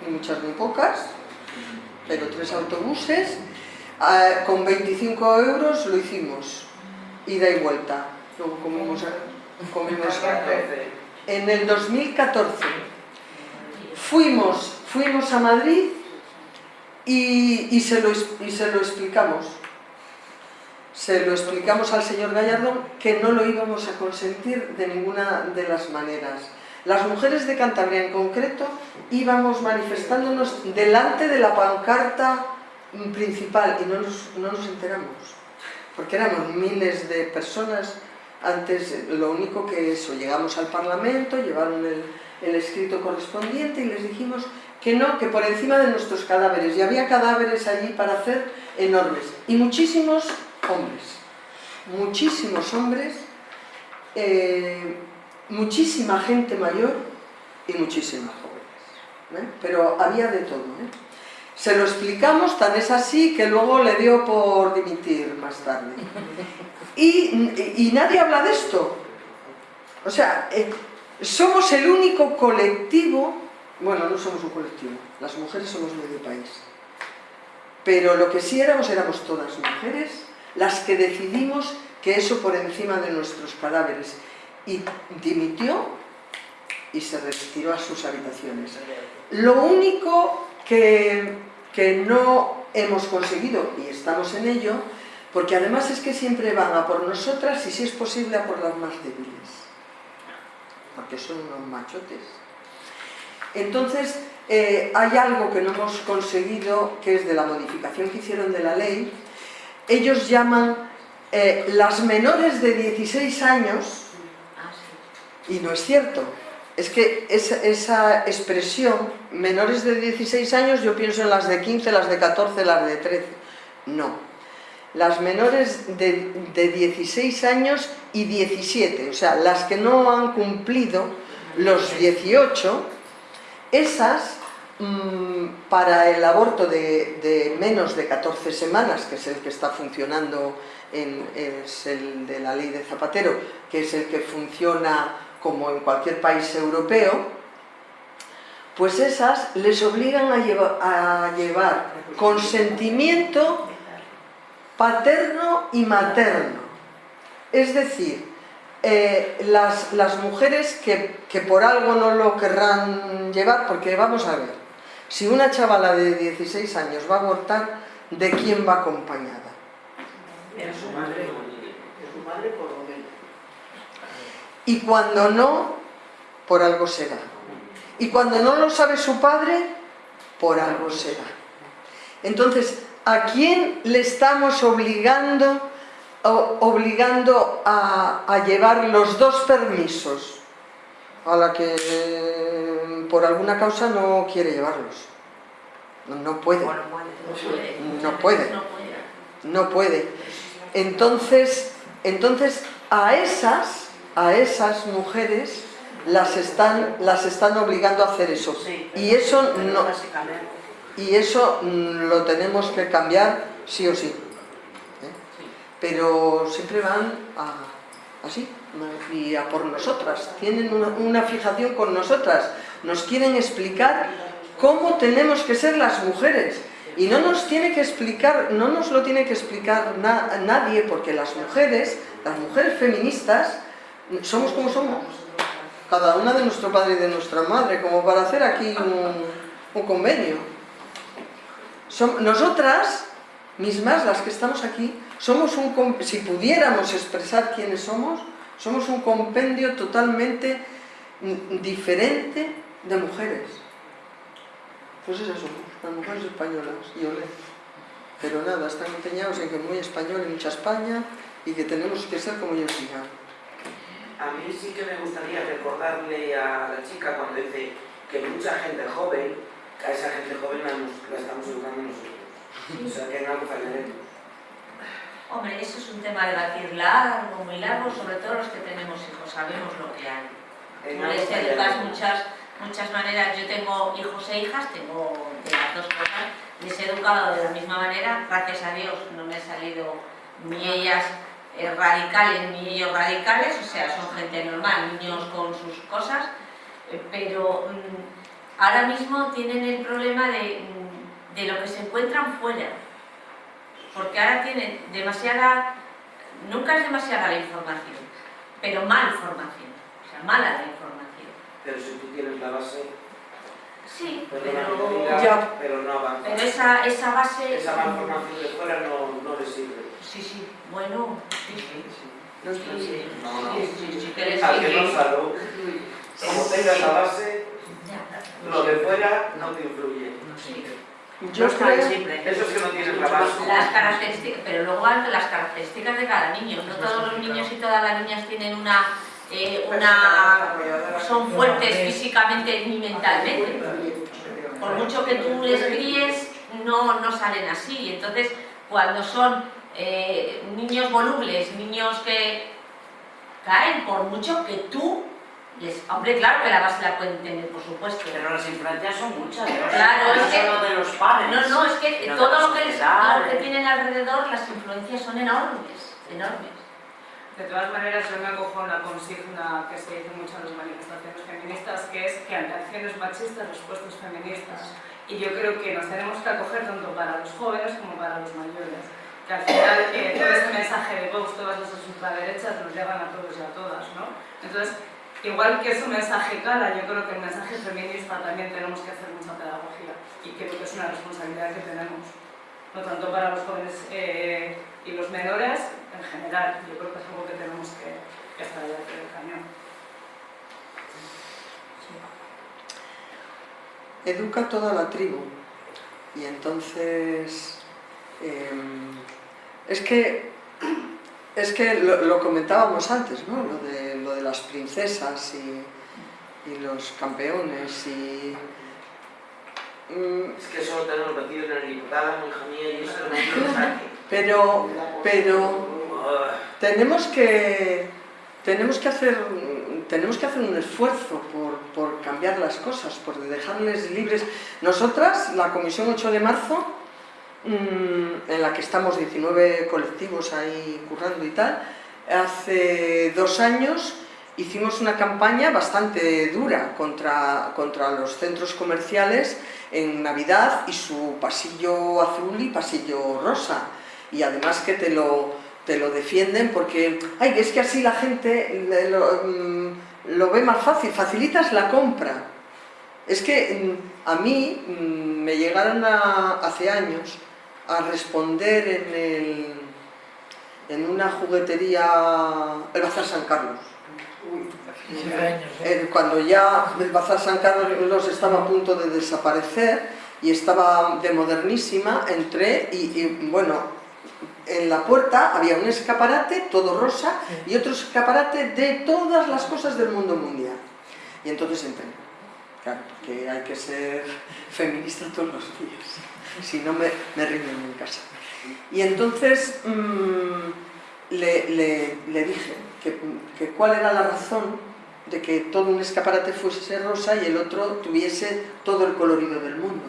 ni muchas ni pocas, pero tres autobuses, eh, con 25 euros lo hicimos, ida y vuelta, en el 2014 fuimos, fuimos a Madrid y, se lo, y se lo explicamos. Se lo explicamos al señor Gallardo que no lo íbamos a consentir de ninguna de las maneras. Las mujeres de Cantabria en concreto íbamos manifestándonos delante de la pancarta principal y no nos, no nos enteramos, porque éramos miles de personas antes lo único que eso, llegamos al Parlamento, llevaron el, el, escrito correspondiente y les dijimos que no, que por encima de nuestros cadáveres, y había cadáveres allí para hacer enormes, y muchísimos hombres, muchísimos hombres, eh, muchísima gente mayor y muchísimas jóvenes, ¿eh? pero había de todo. ¿eh? Se lo explicamos, tan es así que luego le dio por dimitir más tarde. Y, nadie habla de esto. O sea, eh, somos el único colectivo, bueno, no somos un colectivo, las mujeres somos medio país, pero lo que sí éramos, éramos todas mujeres, las que decidimos que eso por encima de nuestros cadáveres. Y dimitió y se retiró a sus habitaciones. Lo único que, que no hemos conseguido, y estamos en ello, porque además es que siempre van a por nosotras y si es posible a por las más débiles, porque son unos machotes. Entonces, eh, hay algo que no hemos conseguido, que es de la modificación que hicieron de la ley, ellos llaman eh, las menores de 16 años, y no es cierto, es que esa, esa, expresión, menores de 16 años, yo pienso en las de 15, las de 14, las de 13, no, las menores de, 16 años y 17, o sea, las que no han cumplido los 18, esas mm, para el aborto de, menos de 14 semanas, que es el que está funcionando, en, es el de la ley de Zapatero, que es el que funciona como en cualquier país europeo, pues esas les obligan a, a llevar consentimiento paterno y materno. Es decir, eh, las, las, mujeres que, que, por algo no lo querrán llevar, porque vamos a ver, si una chavala de 16 años va a abortar, ¿de quién va acompañada? De su madre, de su madre por lo Y cuando no, por algo será. Y cuando no lo sabe su padre, por algo será. Entonces, ¿a quién le estamos obligando, obligando a, llevar los dos permisos? A la que eh, por alguna causa no quiere llevarlos. No, puede. No puede. No puede. Entonces, entonces a esas, a esas mujeres las están, las están obligando a hacer eso. y eso no, y eso lo tenemos que cambiar sí o sí. ¿eh? Pero siempre van a, así, y a por nosotras. Tienen una, fijación con nosotras. Nos quieren explicar cómo tenemos que ser las mujeres. Y no nos tiene que explicar, no nos lo tiene que explicar nadie, porque las mujeres, las mujeres feministas, somos como somos cada una de nuestro padre y de nuestra madre, como para hacer aquí un, convenio. Nosotras mismas, las que estamos aquí, somos un, si pudiéramos expresar quiénes somos, somos un compendio totalmente diferente de mujeres. Pues esas somos, las mujeres españolas, y olé. Pero nada, están empeñados en que muy español y mucha España, y que tenemos que ser como ellos digan. A mí sí que me gustaría recordarle a la chica cuando dice que mucha gente joven, a esa gente joven la, estamos educando nosotros. O sea, que en algo fallaremos. Hombre, eso es un tema de batir largo, muy largo, sobre todo los que tenemos hijos, sabemos lo que hay. Tú les educas muchas, muchas maneras. Yo tengo hijos e hijas, tengo de las dos cosas, les he educado de la misma manera, gracias a Dios no me han salido ni ellas eh, radicales ni ellos radicales, o sea, son gente normal, niños con sus cosas, eh, pero mm, ahora mismo tienen el problema mm, de, lo que se encuentran fuera, porque ahora tienen demasiada, nunca es demasiada la información, pero mal información, o sea, mala la información. Pero si tú tienes la base... Sí, pero, pero, no avanza. Pero esa, esa base... Esa mala información de fuera no, no le sirve. Sí, sí, bueno, sí, sí. No, sí, sí, no, no. Sí, sí, sí, que no salud. Como tengas la base, lo de fuera no te influye. Yo creo... Eso es que no tienes la base. Las características, pero luego las características de cada niño. No todos los niños y todas las niñas tienen una... Eh, una son fuertes físicamente ni mentalmente. Por mucho que tú les críes, no, no salen así. Entonces, cuando son eh, niños volubles, niños que caen por mucho que tú les... Hombre, claro que la base la pueden tener, por supuesto. Pero las influencias son muchas, ¿no? Claro, es que... de los padres. No, no, es que todo lo que, les, lo que tienen alrededor, las influencias son enormes, enormes. De todas maneras, yo me acojo a una consigna que se dice mucho en las manifestaciones feministas, que es que ante acciones machistas, respuestas feministas. Y yo creo que nos tenemos que acoger tanto para los jóvenes como para los mayores que al final eh, todo este mensaje de Vox, todas esas ultraderechas nos llevan a todos y a todas, ¿no? Entonces, igual que es un mensaje clara, yo creo que el mensaje feminista también tenemos que hacer mucha pedagogía y creo que es una responsabilidad que tenemos, no tanto para los jóvenes eh, y los menores, en general, yo creo que es algo que tenemos que, estar allá del cañón. Educa toda la tribu. Y entonces Em, es que, es que lo, comentábamos antes, ¿no? Lo de, lo de las princesas y, los campeones y... Mm, es que solo tenemos metido en el diputado, hija mía, y eso no Pero, pero tenemos que, tenemos que hacer tenemos que hacer un esfuerzo por, por, cambiar las cosas, por dejarles libres. Nosotras, la Comisión 8 de marzo, en la que estamos 19 colectivos ahí currando y tal, hace dos años hicimos una campaña bastante dura contra, contra los centros comerciales en Navidad y su pasillo azul y pasillo rosa. Y además que te lo, te lo defienden porque ay, es que así la gente lo, mm, lo ve más fácil, facilitas la compra. Es que mm, a mí me llegaron hace años a responder en, el, en una juguetería, el Bazar San Carlos. eh, cuando ya el Bazar San Carlos estaba a punto de desaparecer y estaba de modernísima, entré y, y, bueno, en la puerta había un escaparate todo rosa y otro escaparate de todas las cosas del mundo mundial. Y entonces entré. Claro, que hay que ser feminista todos los días, si no me, me en casa. Y entonces mmm, le, le, le, dije que, que cuál era la razón de que todo un escaparate fuese rosa y el otro tuviese todo el colorido del mundo.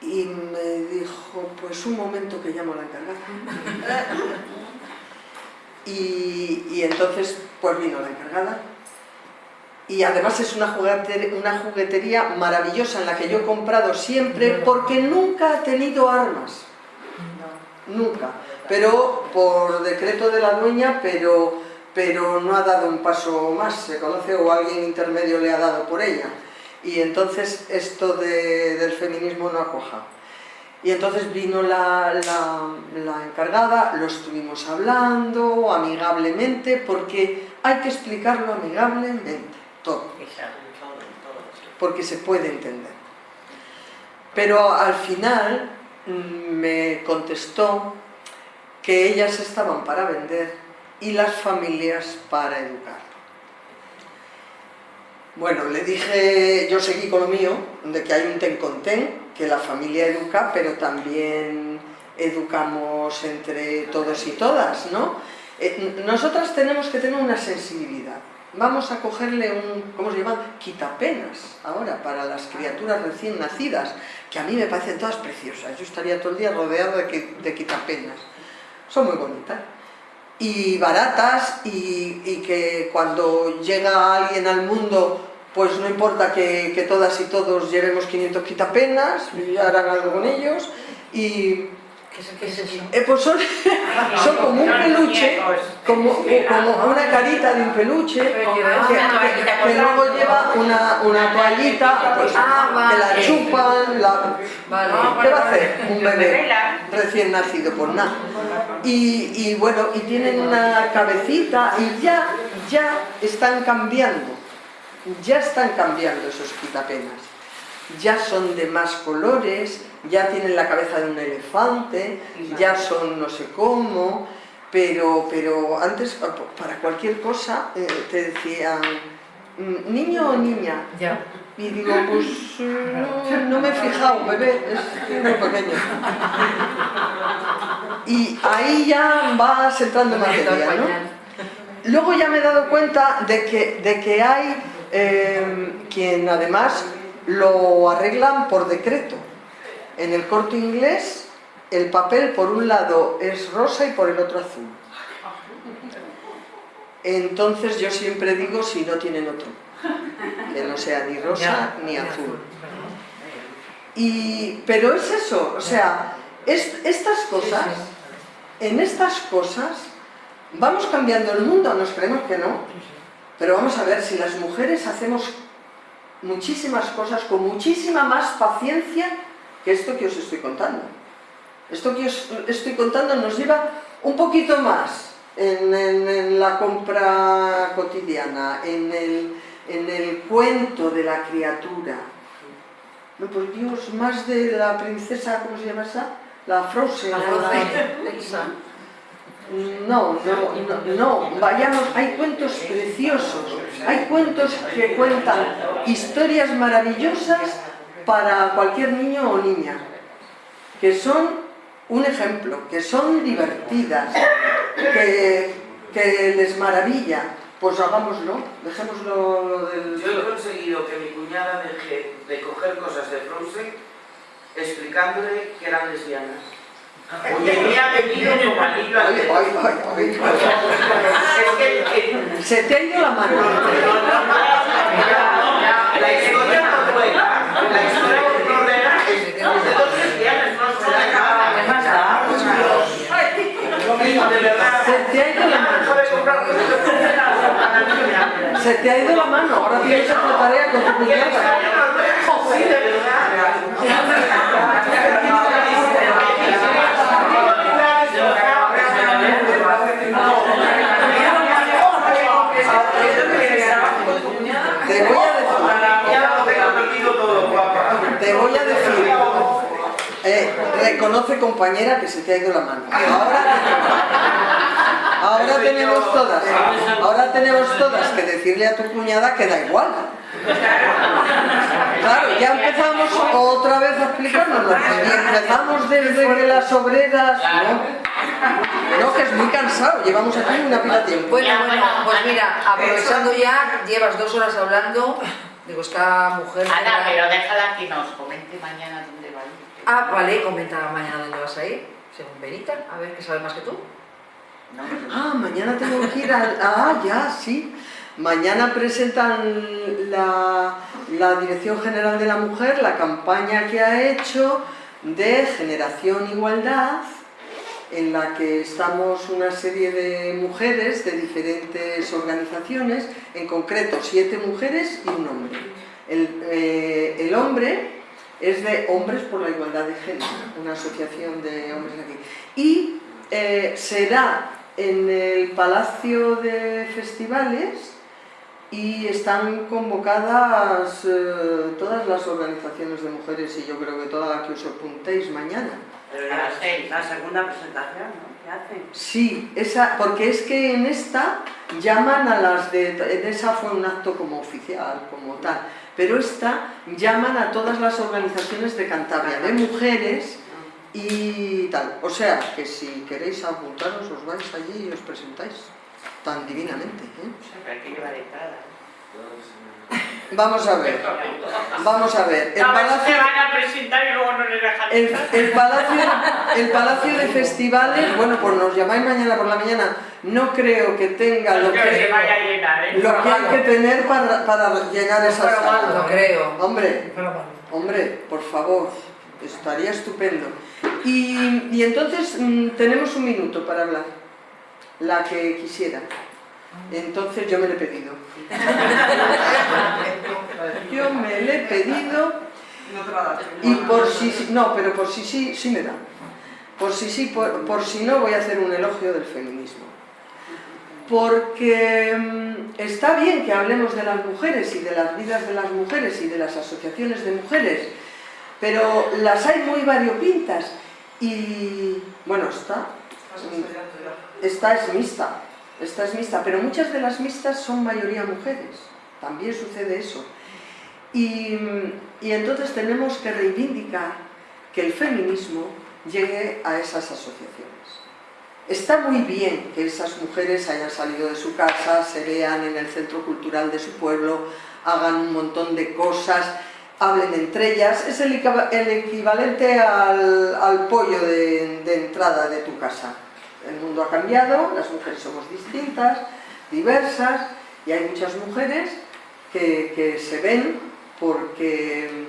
Y me dijo, pues un momento que llamo a la encargada. *laughs* y, y entonces, pues vino la encargada. Y además es una juguetería, una juguetería maravillosa en la que yo he comprado siempre porque nunca ha tenido armas. Nunca. Pero por decreto de la dueña, pero, pero no ha dado un paso más, se conoce o alguien intermedio le ha dado por ella y entonces esto de, del feminismo no acoja. Y entonces vino la, la, la, encargada, lo estuvimos hablando amigablemente, porque hay que explicarlo amigablemente, todo. Porque se puede entender. Pero al final me contestó que ellas estaban para vender y las familias para educar. Bueno, le dije, yo seguí con lo mío, de que hay un ten con ten, que la familia educa, pero también educamos entre todos y todas, ¿no? Eh, nosotras tenemos que tener una sensibilidad. Vamos a cogerle un, ¿cómo se llama? Quitapenas, ahora, para las criaturas recién nacidas, que a mí me parecen todas preciosas. Yo estaría todo el día rodeado de, quitapenas. Son muy bonitas y baratas y, que cuando llega alguien al mundo pues no importa que, todas y todos llevemos 500 quitapenas harán algo con ellos y ¿Qué es eso? eh, pues son, *laughs* son como un peluche como, como una carita de un peluche que, que luego lleva una, una toallita pues, que la chupan la, ¿qué va a hacer un bebé recién nacido? pues nada. Y, y bueno, y tienen una cabecita y ya, ya están cambiando. Ya están cambiando esos quitapenas. Ya son de más colores, ya tienen la cabeza de un elefante, ya son no sé cómo, pero, pero antes para cualquier cosa eh, te decían niño o niña. Ya. Y digo, pues no, no, me he fijado, bebé, es muy pequeño. Y ahí ya vas entrando en materia, ¿no? Luego ya me he dado cuenta de que, de que hay eh, quien además lo arreglan por decreto. En el corte inglés, el papel por un lado es rosa y por el otro azul. Entonces yo siempre digo si no tienen otro, que no sea ni rosa ni azul. Y, pero es eso, o sea, es, estas cosas, en estas cosas, vamos cambiando el mundo, nos creemos que no, pero vamos a ver, si las mujeres hacemos muchísimas cosas con muchísima más paciencia que esto que os estoy contando. Esto que os estoy contando nos lleva un poquito más en, en, en la compra cotidiana, en el, en el, cuento de la criatura. No, por Dios, más de la princesa, ¿cómo se llama esa? La Frozen. La Frozen. No, no, no, vayamos, hay cuentos preciosos, hay cuentos que cuentan historias maravillosas para cualquier niño o niña, que son un ejemplo, que son divertidas, que, que les maravilla, pues hagámoslo, dejémoslo lo del... Yo he conseguido que mi cuñada deje de coger cosas de Frozen explicándole que eran lesbianas. Ha venido al ay. Se te ha ido la mano. La historia no la historia ordena es de dos lesbianas, no se la acaba. De verdad. Se te ha ido la mano. Se te ha ido la mano, ahora tienes otra tarea con tu cuñada. Sí, de verdad. Reconoce compañera que se te ha ido la mano. Ahora, ahora tenemos todas, ahora tenemos todas que decirle a tu cuñada que da igual. Claro, ya empezamos otra vez a explicarnos. Empezamos desde que las obreras... ¿no? no, que es muy cansado, llevamos aquí una pila de tiempo. Bueno, bueno, pues mira, aprovechando ya, llevas dos horas hablando, digo, esta mujer... Ana, pero déjala que nos comente mañana dónde va a ir. Ah, vale, comenta mañana dónde vas a ir, según Benita, a ver, que sabe más que tú. No, Ah, mañana tengo que ir al... Ah, ya, sí. Mañana presentan la, la Dirección General de la Mujer la campaña que ha hecho de Generación Igualdad, en la que estamos una serie de mujeres de diferentes organizaciones, en concreto siete mujeres y un hombre. El, eh, el hombre es de Hombres por la Igualdad de Género, una asociación de hombres aquí. Y eh, será en el Palacio de Festivales y están convocadas eh, todas las organizaciones de mujeres y yo creo que todas las que os apuntéis mañana. Pero sé, la segunda presentación, ¿no? ¿Qué hacen? Sí, esa, porque es que en esta llaman a las de... En esa fue un acto como oficial, como tal, pero esta llaman a todas las organizaciones de Cantabria, de mujeres y tal. O sea, que si queréis apuntaros, os vais allí y os presentáis tan divinamente. ¿eh? Pero hay que llevar entrada. Vamos a ver, vamos a ver. El palacio, se van a presentar y luego no les dejan el, palacio, el palacio de festivales, bueno, pues nos llamáis mañana por la mañana, no creo que tenga No lo que ¿eh? lo que hay que tener para, para llenar esa No sala. creo. Hombre, hombre, por favor, estaría estupendo. Y, y entonces mm, tenemos un minuto para hablar, la que quisiera. Entonces yo me le he pedido. *laughs* Yo me le he pedido y por si sí, no, pero por si sí, sí me da. Por si sí, por, por si no, voy a hacer un elogio del feminismo. Porque mm, está bien que hablemos de las mujeres y de las vidas de las mujeres y de las asociaciones de mujeres, pero las hay muy variopintas y, bueno, está, esta es mixta, esta es mixta, pero muchas de las mixtas son mayoría mujeres, también sucede eso. Y, entonces tenemos que reivindicar que el feminismo llegue a esas asociaciones. Está muy bien que esas mujeres hayan salido de su casa, se vean en el centro cultural de su pueblo, hagan un montón de cosas, hablen entre ellas, es el, equiva- el equivalente al, pollo de entrada de tu casa. El mundo ha cambiado, las mujeres somos distintas, diversas, y hay muchas mujeres que, que se ven porque,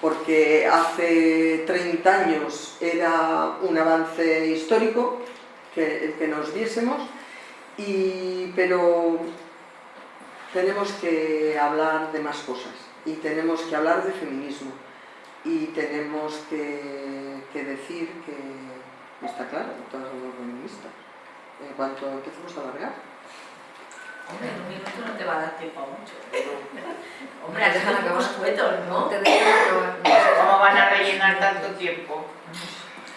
porque hace 30 años era un avance histórico que, el que nos viésemos, y, pero tenemos que hablar de más cosas y tenemos que hablar de feminismo y tenemos que, que decir que está claro, todas somos feministas. En cuanto empecemos a alargar. Hombre, en un minuto no te va a dar tiempo a mucho. *laughs* Hombre, Te dejan acabar. escuetos, ¿no? Te. ¿Cómo van a rellenar tanto tiempo?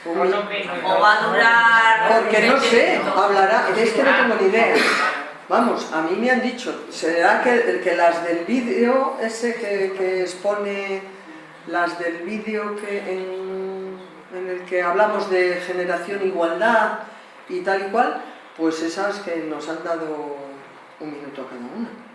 Por lo menos. O va a durar... Porque no 20 sé, hablará, es que no tengo ni idea. Vamos, a mí me han dicho, será que, que las del vídeo, ese que, que expone las del vídeo que en, en el que hablamos de generación igualdad y tal y cual, pues esas que nos han dado un minuto a cada una.